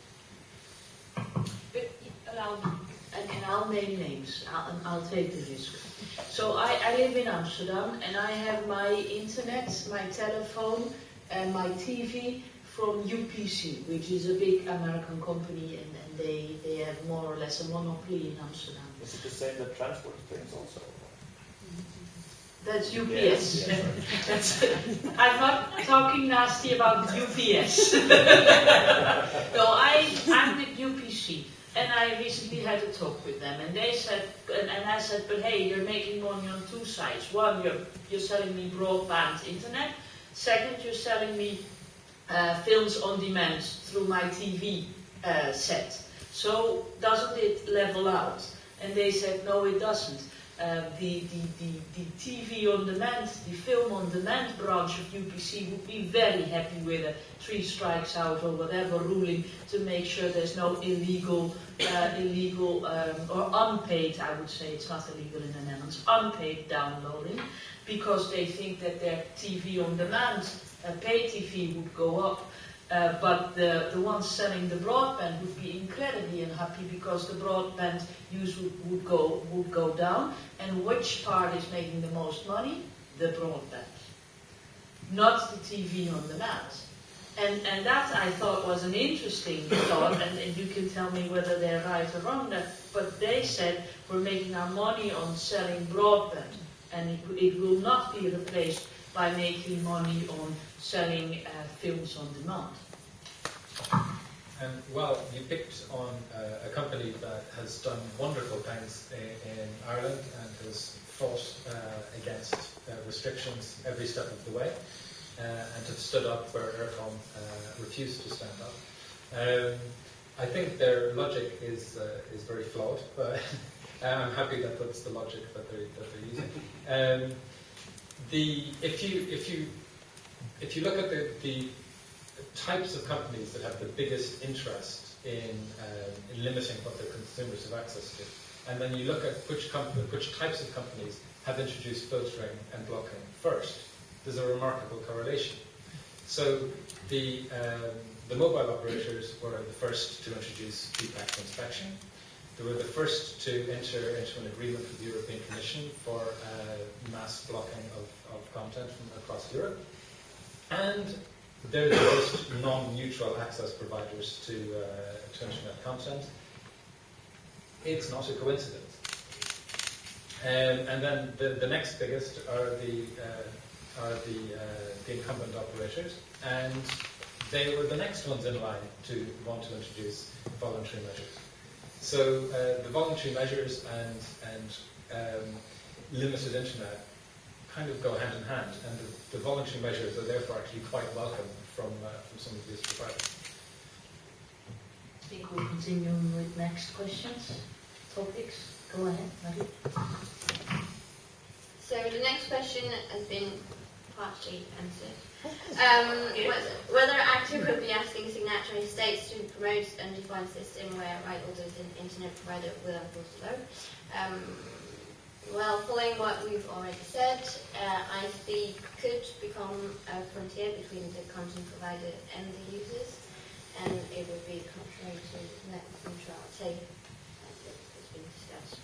But allow me, and, I'll name names. I'll, I'll take the risk. So I, I live in Amsterdam, and I have my internet, my telephone, and my TV from UPC, which is a big American company, and they, they have more or less a monopoly in Amsterdam. Is it the same that transport things also? That's UPS. Yes, yes, That's, I'm not talking nasty about UPS. [LAUGHS] no, I, I'm with UPC, and I recently had a talk with them, and they said, and, and I said, but hey, you're making money on two sides. One, you're, you're selling me broadband internet. Second, you're selling me uh, films on demand through my TV uh, set. So doesn't it level out? And they said, no, it doesn't. Uh, the, the, the, the TV on demand, the film on demand branch of UPC would be very happy with a three strikes out or whatever ruling to make sure there's no illegal, uh, illegal um, or unpaid, I would say it's not illegal in the Netherlands, unpaid downloading, because they think that their TV on demand, uh, pay TV would go up. Uh, but the, the ones selling the broadband would be incredibly unhappy because the broadband use would, would go would go down. And which part is making the most money? The broadband, not the TV on demand. And and that I thought was an interesting thought, and, and you can tell me whether they're right or wrong. That, but they said we're making our money on selling broadband, and it, it will not be replaced by making money on selling uh, films on demand. Well, you picked on uh, a company that has done wonderful things in, in Ireland and has fought uh, against uh, restrictions every step of the way uh, and have stood up where Eircom uh, refused to stand up. Um, I think their logic is is very flawed, but [LAUGHS] I'm happy that that's the logic that they're, that they're using. Um, the if you if you if you look at the, the types of companies that have the biggest interest in, um, in limiting what their consumers have access to, and then you look at which which types of companies have introduced filtering and blocking first, there's a remarkable correlation. So the um, the mobile operators were the first to introduce deep packet inspection. They were the first to enter into an agreement with the European Commission for uh, mass blocking of, of content from across Europe. And they're the most non-neutral access providers to, uh, to internet content. It's not a coincidence. Um, and then the, the next biggest are the uh, are the, uh, the incumbent operators, and they were the next ones in line to want to introduce voluntary measures. So uh, the voluntary measures and and um, limited internet kind of go hand in hand, and the, the voluntary measures are therefore actually quite welcome from uh, from some of these providers. I think we'll continue with next questions, topics. Go ahead, Marie. So the next question has been partially answered. Um, whether, ACTA could be asking signatory states to promote an undefined system where right holders and internet provider will enforce the law. Well, following what we've already said, uh, ISP could become a frontier between the content provider and the users, and it would be contrary to net neutrality, as has been discussed.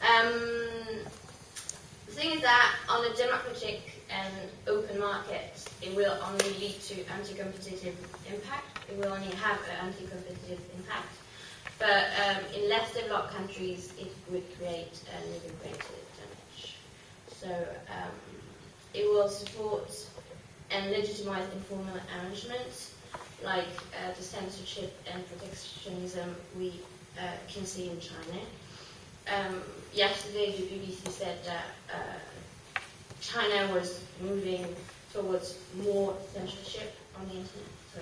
Um, the thing is that on a democratic and open market, it will only lead to anti-competitive impact. It will only have an anti-competitive impact. But um, in less developed countries, it would create even greater damage. So um, it will support and legitimize informal arrangements like uh, the censorship and protectionism we uh, can see in China. Um, yesterday, the BBC said that uh, China was moving towards more censorship on the internet. So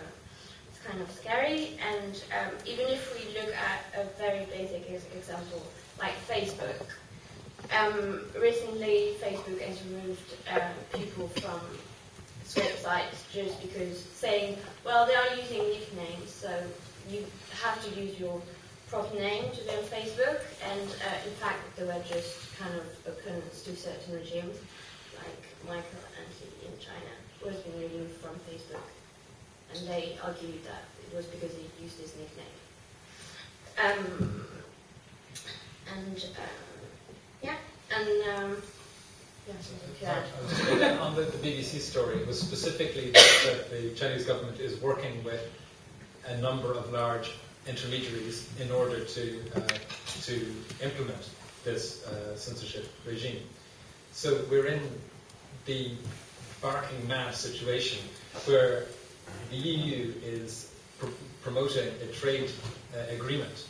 it's kind of scary. And um, even if we look at a very basic example, like Facebook, um, recently Facebook has removed um, people from its websites just because saying, well, they are using nicknames, so you have to use your proper name to be on Facebook, and uh, in fact, they were just kind of opponents to certain regimes, like Michael Anti in China, who has been removed from Facebook, and they argued that it was because he used his nickname. Um, and um, yeah, and um, yeah, saying on the, the BBC story, it was specifically that, that the Chinese government is working with a number of large intermediaries in order to uh, to implement this uh, censorship regime. So we're in the barking mad situation where the EU is pr- promoting a trade uh, agreement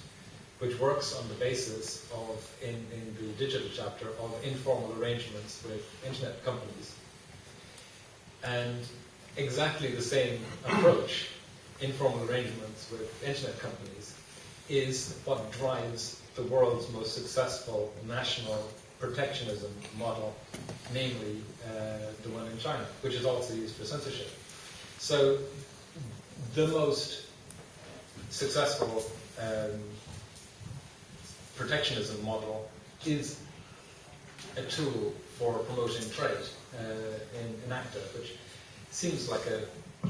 which works on the basis of, in, in the digital chapter, of informal arrangements with internet companies. And exactly the same approach, informal arrangements with internet companies, is what drives the world's most successful national protectionism model, namely the one in China, which is also used for censorship. So the most successful um, protectionism model is a tool for promoting trade uh, in, in ACTA, which seems like a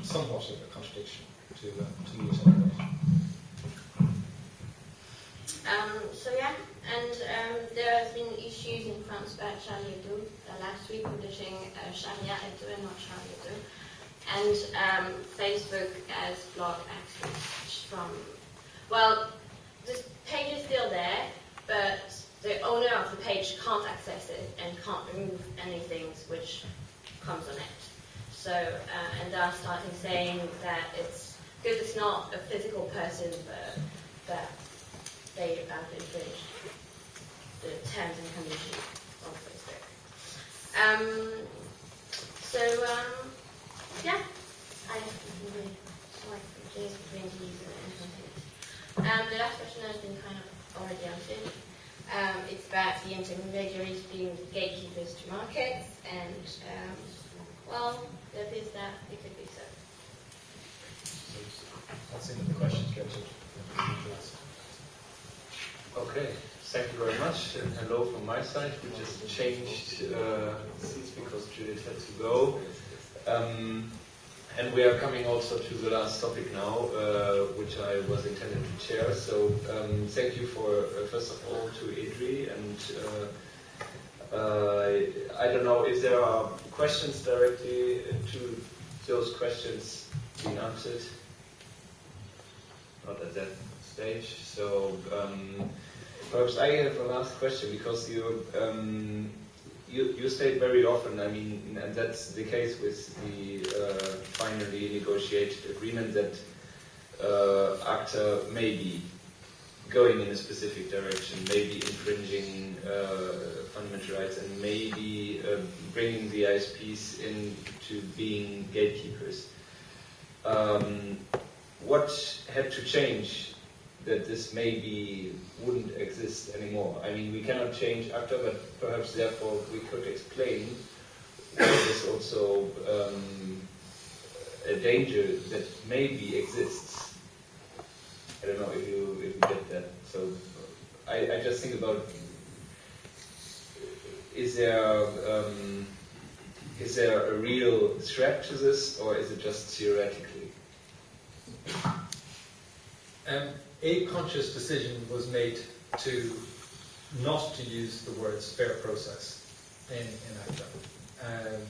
somewhat of a contradiction to, uh, to. Um, so yeah, and um, there have been issues in France about Charlie Hebdo uh, last week publishing uh, Sharia Hebdo and not Charlie Hebdo. And um, Facebook has blocked access from, well, this page is still there, but the owner of the page can't access it and can't remove anything which comes on it. So, uh, and they're starting saying that it's because it's not a physical person, but that they infringed the terms and conditions of Facebook. Um, so, um, yeah, I really like the between these and something. Um, the last question has been kind of already answered. Um, it's about the intermediaries being gatekeepers to markets, and um, well, there is that it could be so. The end of the questions, Richard. Okay, thank you very much, and hello from my side. We just changed uh, seats because Judith had to go. Um, and we are coming also to the last topic now, uh, which I was intended to chair. So um, thank you for, uh, first of all, to EDRi. And uh, uh, I don't know if there are questions directly to those questions being answered? Not at that stage. So um, perhaps I have a last question because you um, you, you state very often, I mean, and that's the case with the uh, finally negotiated agreement that uh, ACTA may be going in a specific direction, maybe infringing uh, fundamental rights, and maybe uh, bringing the ISPs into being gatekeepers. Um, what had to change that this maybe wouldn't exist anymore? I mean, we cannot change ACTA, but perhaps therefore we could explain what is also um, a danger that maybe exists I don't know if you if you get that. So I, I just think about is there um, is there a real threat to this, or is it just theoretically? Um, a conscious decision was made to not to use the words fair process in, in ACTA um,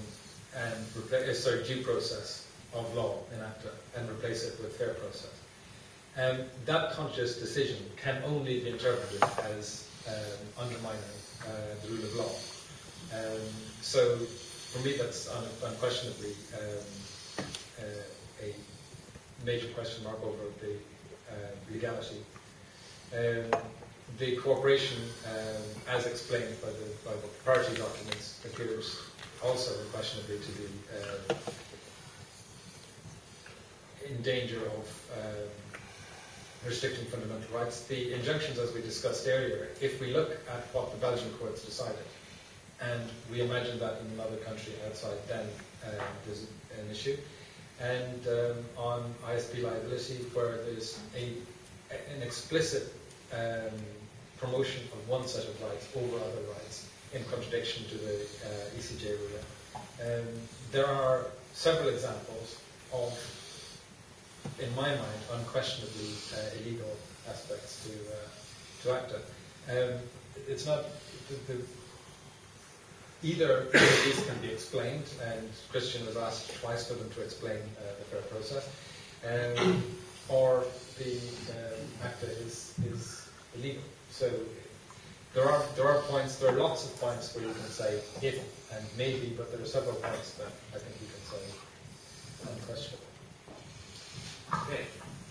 and replace, uh, sorry, due process of law in ACTA and replace it with fair process. Um, that conscious decision can only be interpreted as um, undermining uh, the rule of law. Um, so, for me, that's un unquestionably um, uh, a major question mark over the legality. Um, the cooperation, um, as explained by the, by the party documents, appears also unquestionably to be uh, in danger of restricting fundamental rights. The injunctions, as we discussed earlier, if we look at what the Belgian courts decided, and we imagine that in another country outside, then uh, there's an issue. And um, on ISP liability, where there's a, an explicit um, promotion of one set of rights over other rights in contradiction to the uh, ECJ ruling. Um, there are several examples of in my mind, unquestionably uh, illegal aspects to uh, to ACTA. Um, it's not the, the, either these can be explained, and Christian has asked twice for them to explain uh, the fair process, um, or the um, ACTA is is illegal. So there are there are points, there are lots of points where you can say if and maybe, but there are several points that I think you can say unquestionable. Okay,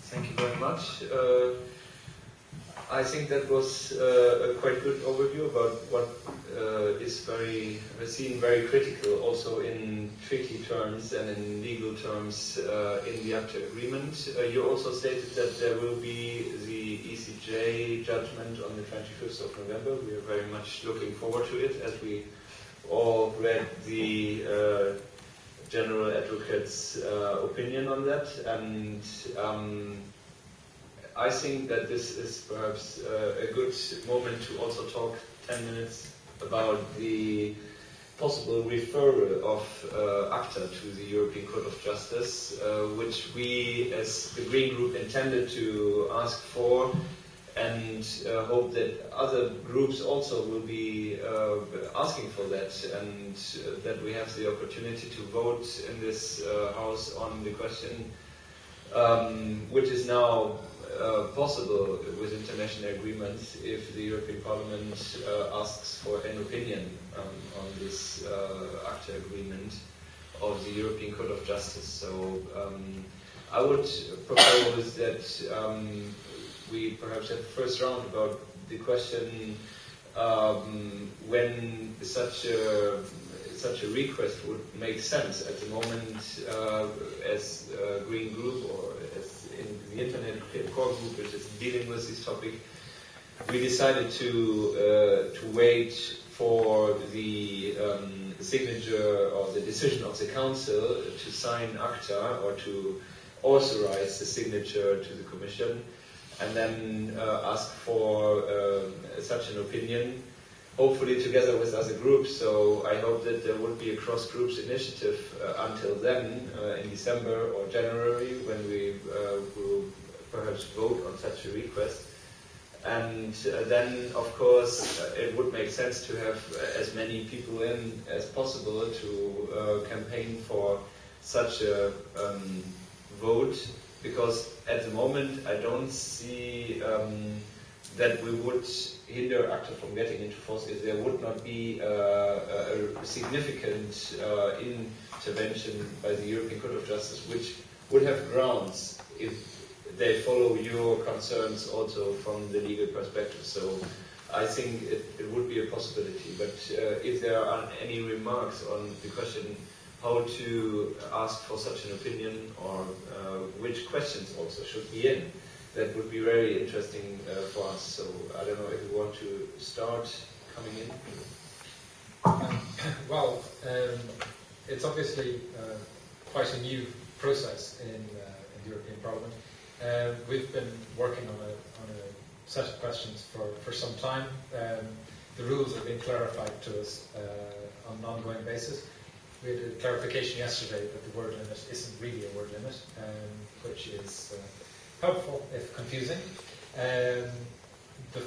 thank you very much. Uh, I think that was uh, a quite good overview about what uh, is very seen very critical also in treaty terms and in legal terms uh, in the ACTA agreement. Uh, you also stated that there will be the ECJ judgment on the 25th of November. We are very much looking forward to it as we all read the uh, general advocate's uh, opinion on that, and um, I think that this is perhaps uh, a good moment to also talk 10 minutes about the possible referral of uh, ACTA to the European Court of Justice, uh, which we as the Green Group intended to ask for and uh, hope that other groups also will be uh, asking for that and uh, that we have the opportunity to vote in this uh, House on the question um, which is now uh, possible with international agreements if the European Parliament uh, asks for an opinion um, on this ACTA agreement of the European Court of Justice. So um, I would propose that um, we perhaps had the first round about the question um, when such a such a request would make sense at the moment uh, as Green Group or the Internet Core Group which is dealing with this topic, we decided to uh, to wait for the um, signature or the decision of the Council to sign ACTA or to authorize the signature to the Commission and then uh, ask for uh, such an opinion, hopefully together with other groups. So I hope that there would be a cross-groups initiative uh, until then, uh, in December or January, when we uh, will perhaps vote on such a request. And uh, then, of course, it would make sense to have as many people in as possible to campaign for such a um, vote because at the moment I don't see um, that we would hinder ACTA from getting into force if there would not be uh, a significant uh, intervention by the European Court of Justice, which would have grounds if they follow your concerns also from the legal perspective. So I think it, it would be a possibility. But uh, if there are any remarks on the question how to ask for such an opinion or uh, which questions also should be in, that would be very interesting uh, for us. So I don't know if you want to start coming in. Um, [COUGHS] well, um, it's obviously uh, quite a new process in, uh, in the European Parliament. Uh, we've been working on a, on a set of questions for, for some time. Um, the rules have been clarified to us uh, on an ongoing basis. We had a clarification yesterday that the word limit isn't really a word limit, um, which is uh, helpful if confusing. Um, the,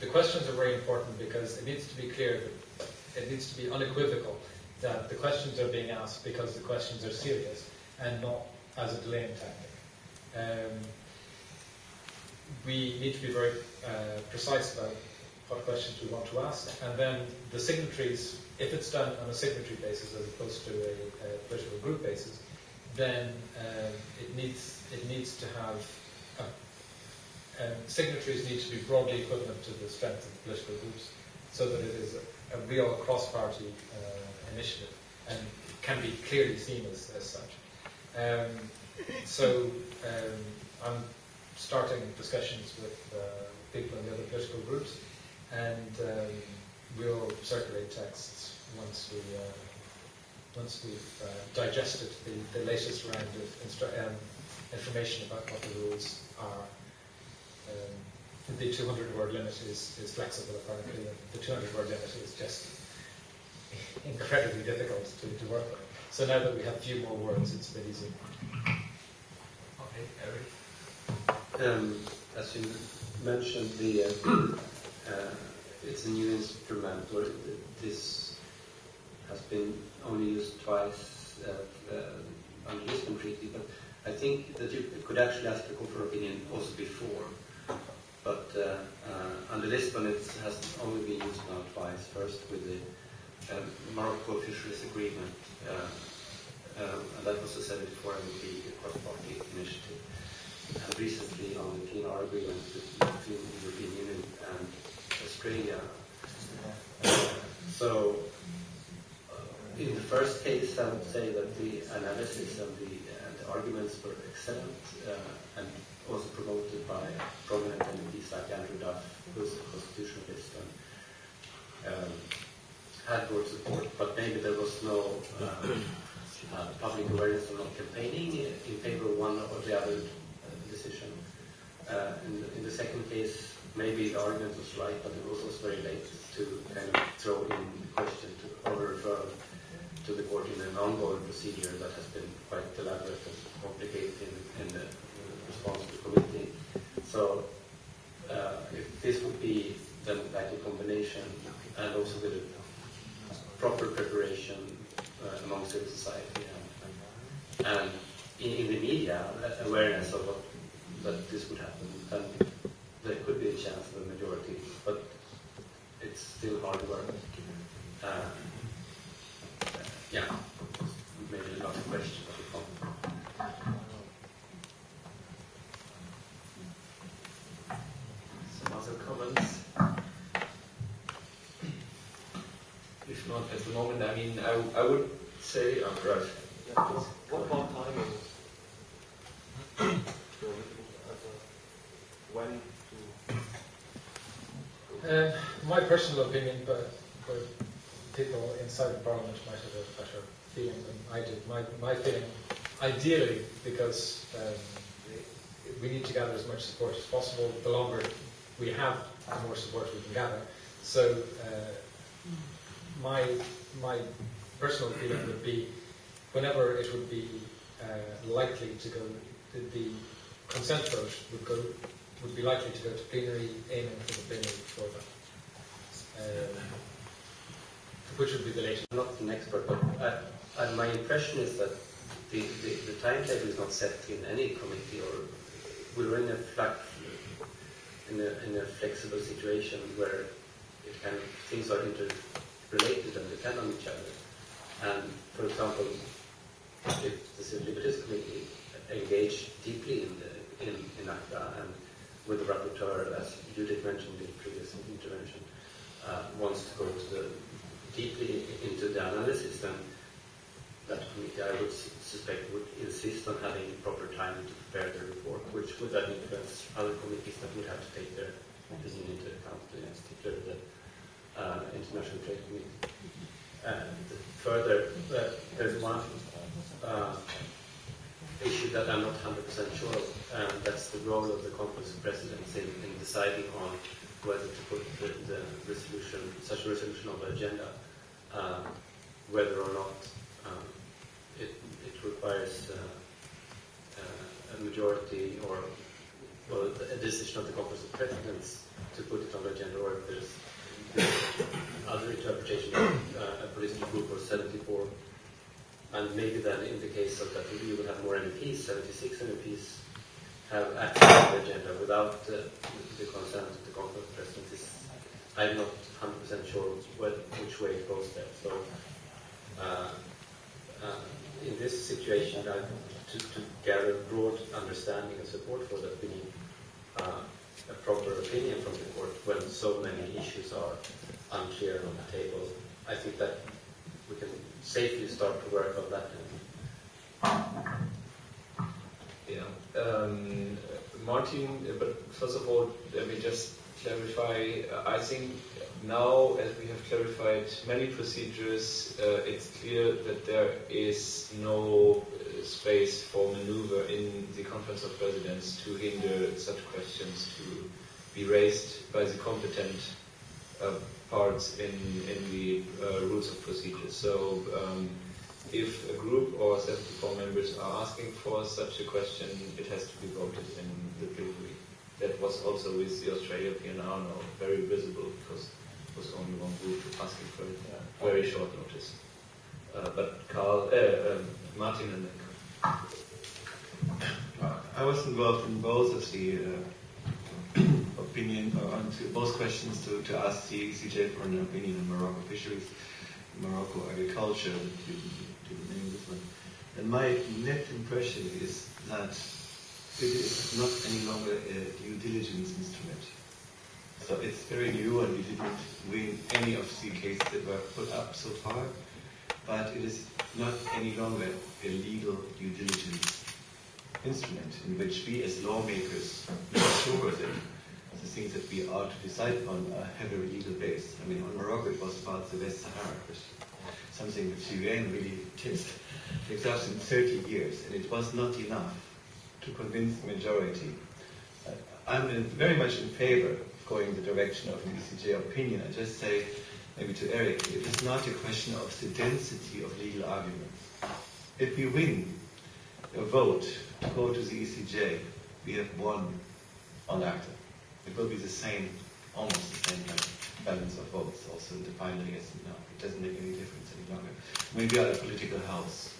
the questions are very important because it needs to be clear it needs to be unequivocal that the questions are being asked because the questions are serious and not as a delaying tactic. Um, we need to be very uh, precise about what questions we want to ask, and then the signatories, if it's done on a signatory basis as opposed to a, a political group basis, then um, it needs it needs to have um, signatories need to be broadly equivalent to the strength of the political groups, so that it is a, a real cross-party uh, initiative and can be clearly seen as, as such. Um, so um, I'm starting discussions with uh, people in the other political groups, and um, we'll circulate texts once we uh, once we've uh, digested the, the latest round of um, information about what the rules are. Um, the 200 word limit is, is flexible apparently, and the 200 word limit is just [LAUGHS] incredibly difficult to, to work with. So now that we have a few more words, it's a bit easier. Okay, Eric. Um, as you mentioned, the uh, [CLEARS THROAT] uh, it's a new instrument, or this has been only used twice uh, uh, under the Lisbon Treaty, but I think that you could actually ask the court for opinion also before. But uh, uh, under Lisbon, it has only been used now twice. First with the um, Morocco Fisheries Agreement, uh, um, and that was a 74 MEP the cross-party initiative. And recently on the PNR agreement between the European Union and Australia. Uh, so, uh, in the first case, I would say that the analysis and the, and the arguments were excellent uh, and also promoted by prominent MPs like Andrew Duff, who's a constitutionalist and um, had broad support, but maybe there was no uh, uh, public awareness or not campaigning in favor of one or the other uh, decision. Uh, in, the, in the second case, maybe the argument was right, but it was also very late to kind of throw in the question to, or refer to the court in an ongoing procedure that has been quite elaborate and complicated in, in the response to the committee. So uh, if this would be a combination and also with proper preparation uh, among civil society and, and in, in, the media uh, awareness of what, that this would happen, then there could be a chance of a majority, but it's still hard work. Uh, yeah, maybe not a question, but a comment. Some other comments? If not at the moment, I mean, I, I would say, oh, right. Yeah, what about timing? when to? Uh, my personal opinion, but, but people inside the parliament might have a better feeling than I did. My, my feeling, ideally, because um, we need to gather as much support as possible. The longer we have, the more support we can gather. So uh, my my personal feeling would be, whenever it would be uh, likely to go, the, the consent vote would go would be likely to go to plenary, aiming for the plenary before that. Um, which would be the latest. I'm not an expert, but I, I, my impression is that the, the, the timetable is not set in any committee, or we're in a, flex, in a, in a flexible situation where it things are interrelated and depend on each other. And, for example, if the Civil Liberties Committee engaged deeply in, the, in, in ACTA and with the rapporteur, as Judith mentioned in previous intervention, uh, wants to go the, deeply into the analysis, then that committee, I would suspect, would insist on having proper time to prepare the report, which would then influence other committees that would have to take their opinion into account, in particular the uh, International Trade Committee. And further, uh, there's one uh, issue that I'm not 100% sure of, and that's the role of the Conference of Presidents in, in deciding on whether to put the, the resolution, such a resolution on the agenda, uh, whether or not um, it, it requires uh, uh, a majority or well, a decision of the Conference of Presidents to put it on the agenda, or if there's, other interpretation of uh, a political group or 74 and maybe then in the case of that we would have more MPs, 76 MEPs, have access to the agenda without uh, the consent of the conference president. I'm not 100% sure which way it goes there. So uh, uh, in this situation, to, to gather broad understanding and support for that, we need uh, a proper opinion from the court when so many issues are unclear on the table. I think that we can safely start to work on that. Yeah. Um, Martin, but first of all, let me just clarify. I think now, as we have clarified many procedures, uh, it's clear that there is no uh, space for maneuver in the Conference of Presidents to hinder such questions to be raised by the competent uh, parts in, in the uh, rules of procedure. So um, if a group or 74 members are asking for such a question, it has to be voted in the plenary. That was also with the Australia PNR now very visible because it was only one group asking for it uh, very short notice. Uh, but Carl, uh, um, Martin and then. I was involved in both of the uh, [CLEARS THROAT] opinion on both questions to, to ask the ECJ for an opinion on Morocco fisheries, Morocco agriculture, didn't name this one. And my net impression is that it is not any longer a due diligence instrument. So it's very new and we didn't win any of the cases that were put up so far, but it is not any longer a legal due diligence instrument in which we as lawmakers make sure that the things that we are to decide on have a legal base. I mean, on Morocco it was about the West Sahara question, something which UN really us in 30 years, and it was not enough to convince the majority. Uh, I'm very much in favor of going the direction of an ECJ opinion. I just say, maybe to Eric, it is not a question of the density of legal arguments. If we win a vote to go to the ECJ, we have won on ACTA. It will be the same, almost the same balance of votes also in the final yes and no. It doesn't make any difference any longer. Maybe are a political house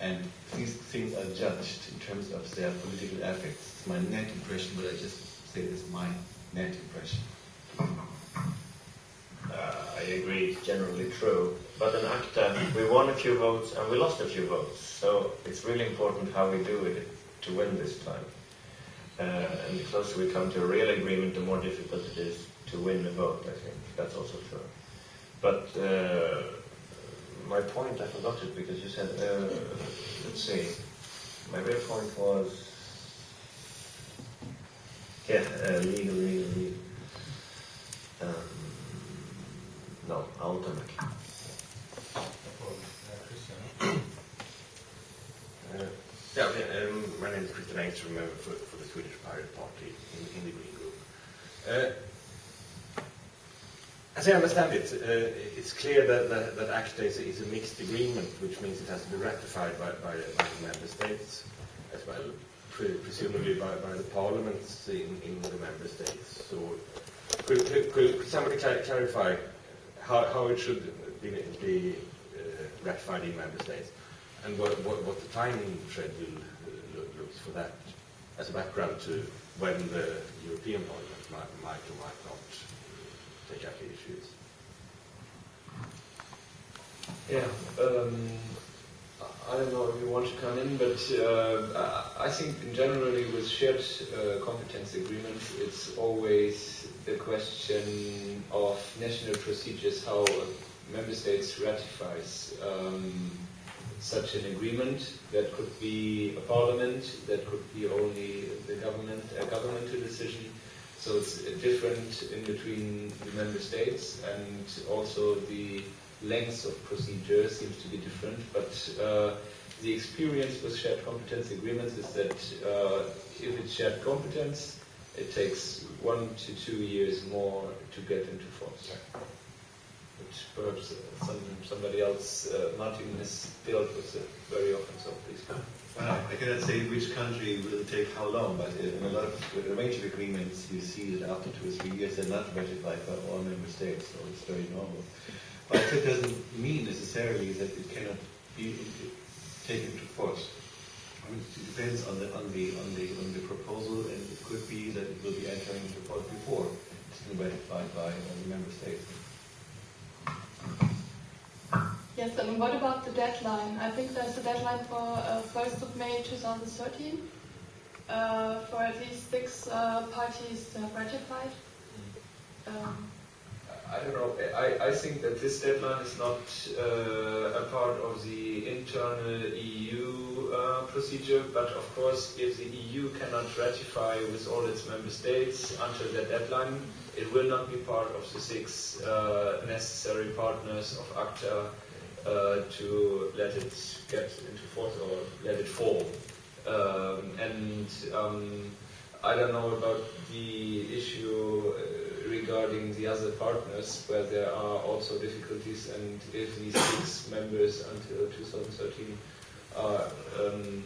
and these things are judged in terms of their political effects. It's my net impression, but I just say this my net impression. Uh, I agree, it's generally true. But in ACTA, we won a few votes and we lost a few votes. So it's really important how we do it to win this time. Uh, and the closer we come to a real agreement, the more difficult it is to win the vote, I think. That's also true. But uh, my point, I forgot it because you said, uh, let's see, my real point was, yeah, uh, legal, legal, legal. Um, no, ultimate. Uh, [COUGHS] yeah, um, my name is Christian Engström uh, for, for the Swedish Pirate Party in, in the Green Group. As I understand it, uh, it's clear that, that, that ACTA is a, is a mixed agreement, which means it has to be ratified by, by, by the member states as well, pre presumably by, by the parliaments in, in the member states. So, could, could, could somebody cl clarify how, how it should be, be uh, ratified in member states? and what, what, what the timing schedule uh, looks for that as a background to when the European Parliament might, might or might not take the issues. Yeah, um, I don't know if you want to come in, but uh, I I think generally with shared uh, competence agreements, it's always the question of national procedures, how member states ratifies um, such an agreement. That could be a parliament, that could be only the government, a governmental decision. So it's different in between the member states and also the length of procedure seems to be different, but uh, the experience with shared competence agreements is that uh, if it's shared competence, it takes one to two years more to get into force. Which perhaps uh, some, somebody else, uh, Martin, has dealt with it very often, so please. I cannot say which country will take how long, but in a lot of a range of agreements, you see that after two or three years, they're not ratified by all member states, so it's very normal. But that doesn't mean necessarily that it cannot be taken to force. I mean, it depends on the on the on the on the proposal, and it could be that it will be entering into force before it's been ratified by all the member states. Yes, and what about the deadline? I think there's a deadline for uh, 1st of May 2013 uh, for at least six uh, parties to have ratified. Um, I don't know. I, I think that this deadline is not uh, a part of the internal EU uh, procedure, but of course, if the EU cannot ratify with all its member states until that deadline, it will not be part of the six uh, necessary partners of ACTA uh, to let it get into force or let it fall. Um, and um, I don't know about the issue uh, regarding the other partners, where there are also difficulties, and if these six members until 2013 are um,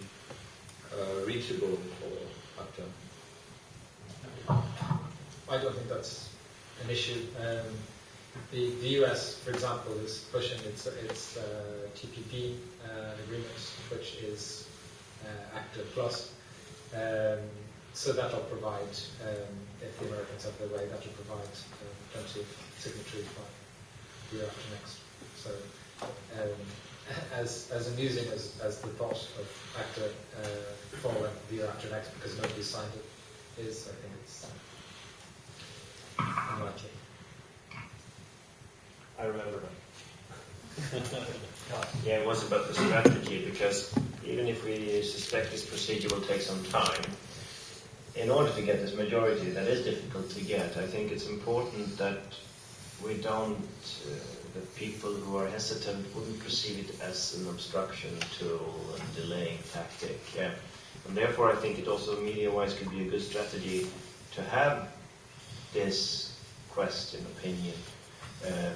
uh, reachable for ACTA. I don't think that's an issue. Um, the, the US, for example, is pushing its, its uh, TPP uh, agreement, which is uh, ACTA Plus. Um, so that'll provide, um, if the Americans have their way, that'll provide um, plenty of signatories by the year after next. So um, as, as amusing as, as the thought of ACTA uh, falling the year after next because nobody signed it is, I think it's unlikely. I remember that. [LAUGHS] yeah, it was about the strategy because even if we suspect this procedure will take some time, in order to get this majority that is difficult to get, I think it's important that we don't, uh, that people who are hesitant wouldn't perceive it as an obstruction to a delaying tactic. Yeah. And therefore, I think it also media-wise could be a good strategy to have this question, opinion, uh,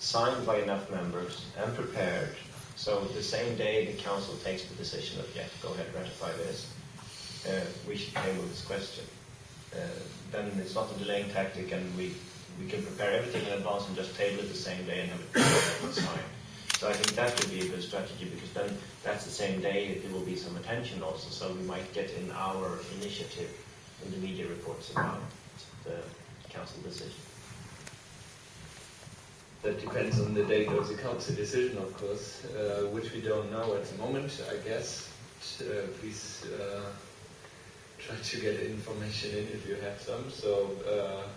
signed by enough members and prepared. So the same day the council takes the decision that, yeah, go ahead, ratify this, uh, we should table this question. Uh, then it's not a delaying tactic and we, we can prepare everything in advance and just table it the same day and have it signed. So I think that would be a good strategy because then that's the same day that there will be some attention also. So we might get in our initiative in the media reports about the council decision. That depends on the date of the council decision, of course, uh, which we don't know at the moment, I guess. Uh, please uh, try to get information in if you have some. So, uh,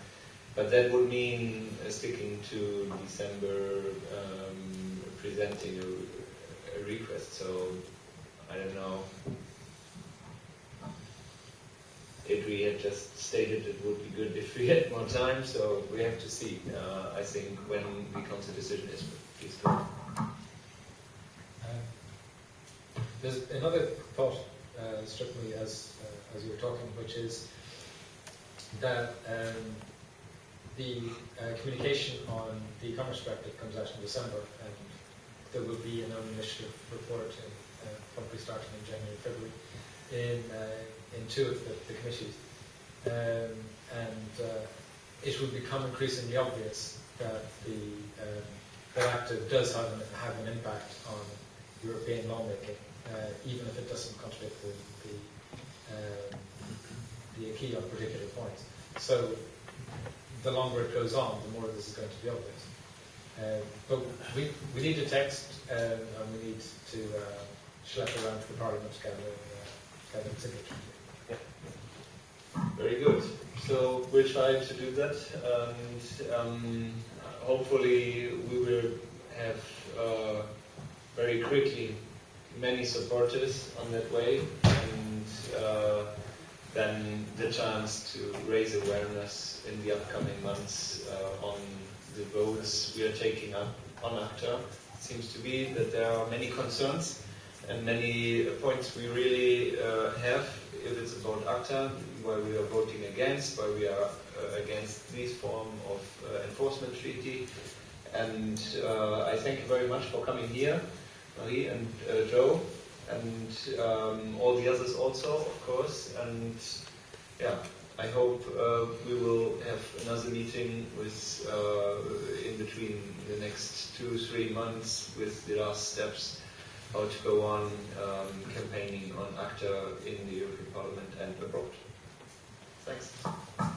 but that would mean uh, sticking to December, um, presenting a, a request. So, I don't know. EDRi had just stated it would be good if we had more time, so we have to see. Uh, I think when the council decision is, please go. Um, There's another thought uh, struck me as uh, as you were talking, which is that um, the uh, communication on the e-commerce directive comes out in December, and there will be an own initiative report, in, uh, probably starting in January, February, in uh, in two of the, the committees, um, and uh, it will become increasingly obvious that the um, does have an, have an impact on European lawmaking, uh, even if it doesn't contradict the, the, um, the on particular points. So the longer it goes on, the more this is going to be obvious. Uh, but we, we need a text um, and we need to uh, schlep around to the Parliament to signature. Very good. So we'll try to do that, and um, hopefully we will have uh, very quickly many supporters on that way, and uh, then the chance to raise awareness in the upcoming months uh, on the votes we are taking up on ACTA. It seems to be that there are many concerns and many points we really uh, have if it's about ACTA, why we are voting against, why we are uh, against this form of uh, enforcement treaty. And uh, I thank you very much for coming here, Marie and uh, Joe, and um, all the others also, of course. And yeah, I hope uh, we will have another meeting with in between the next two, three months with the last steps how to go on um, campaigning on ACTA in the European Parliament and abroad. Thanks.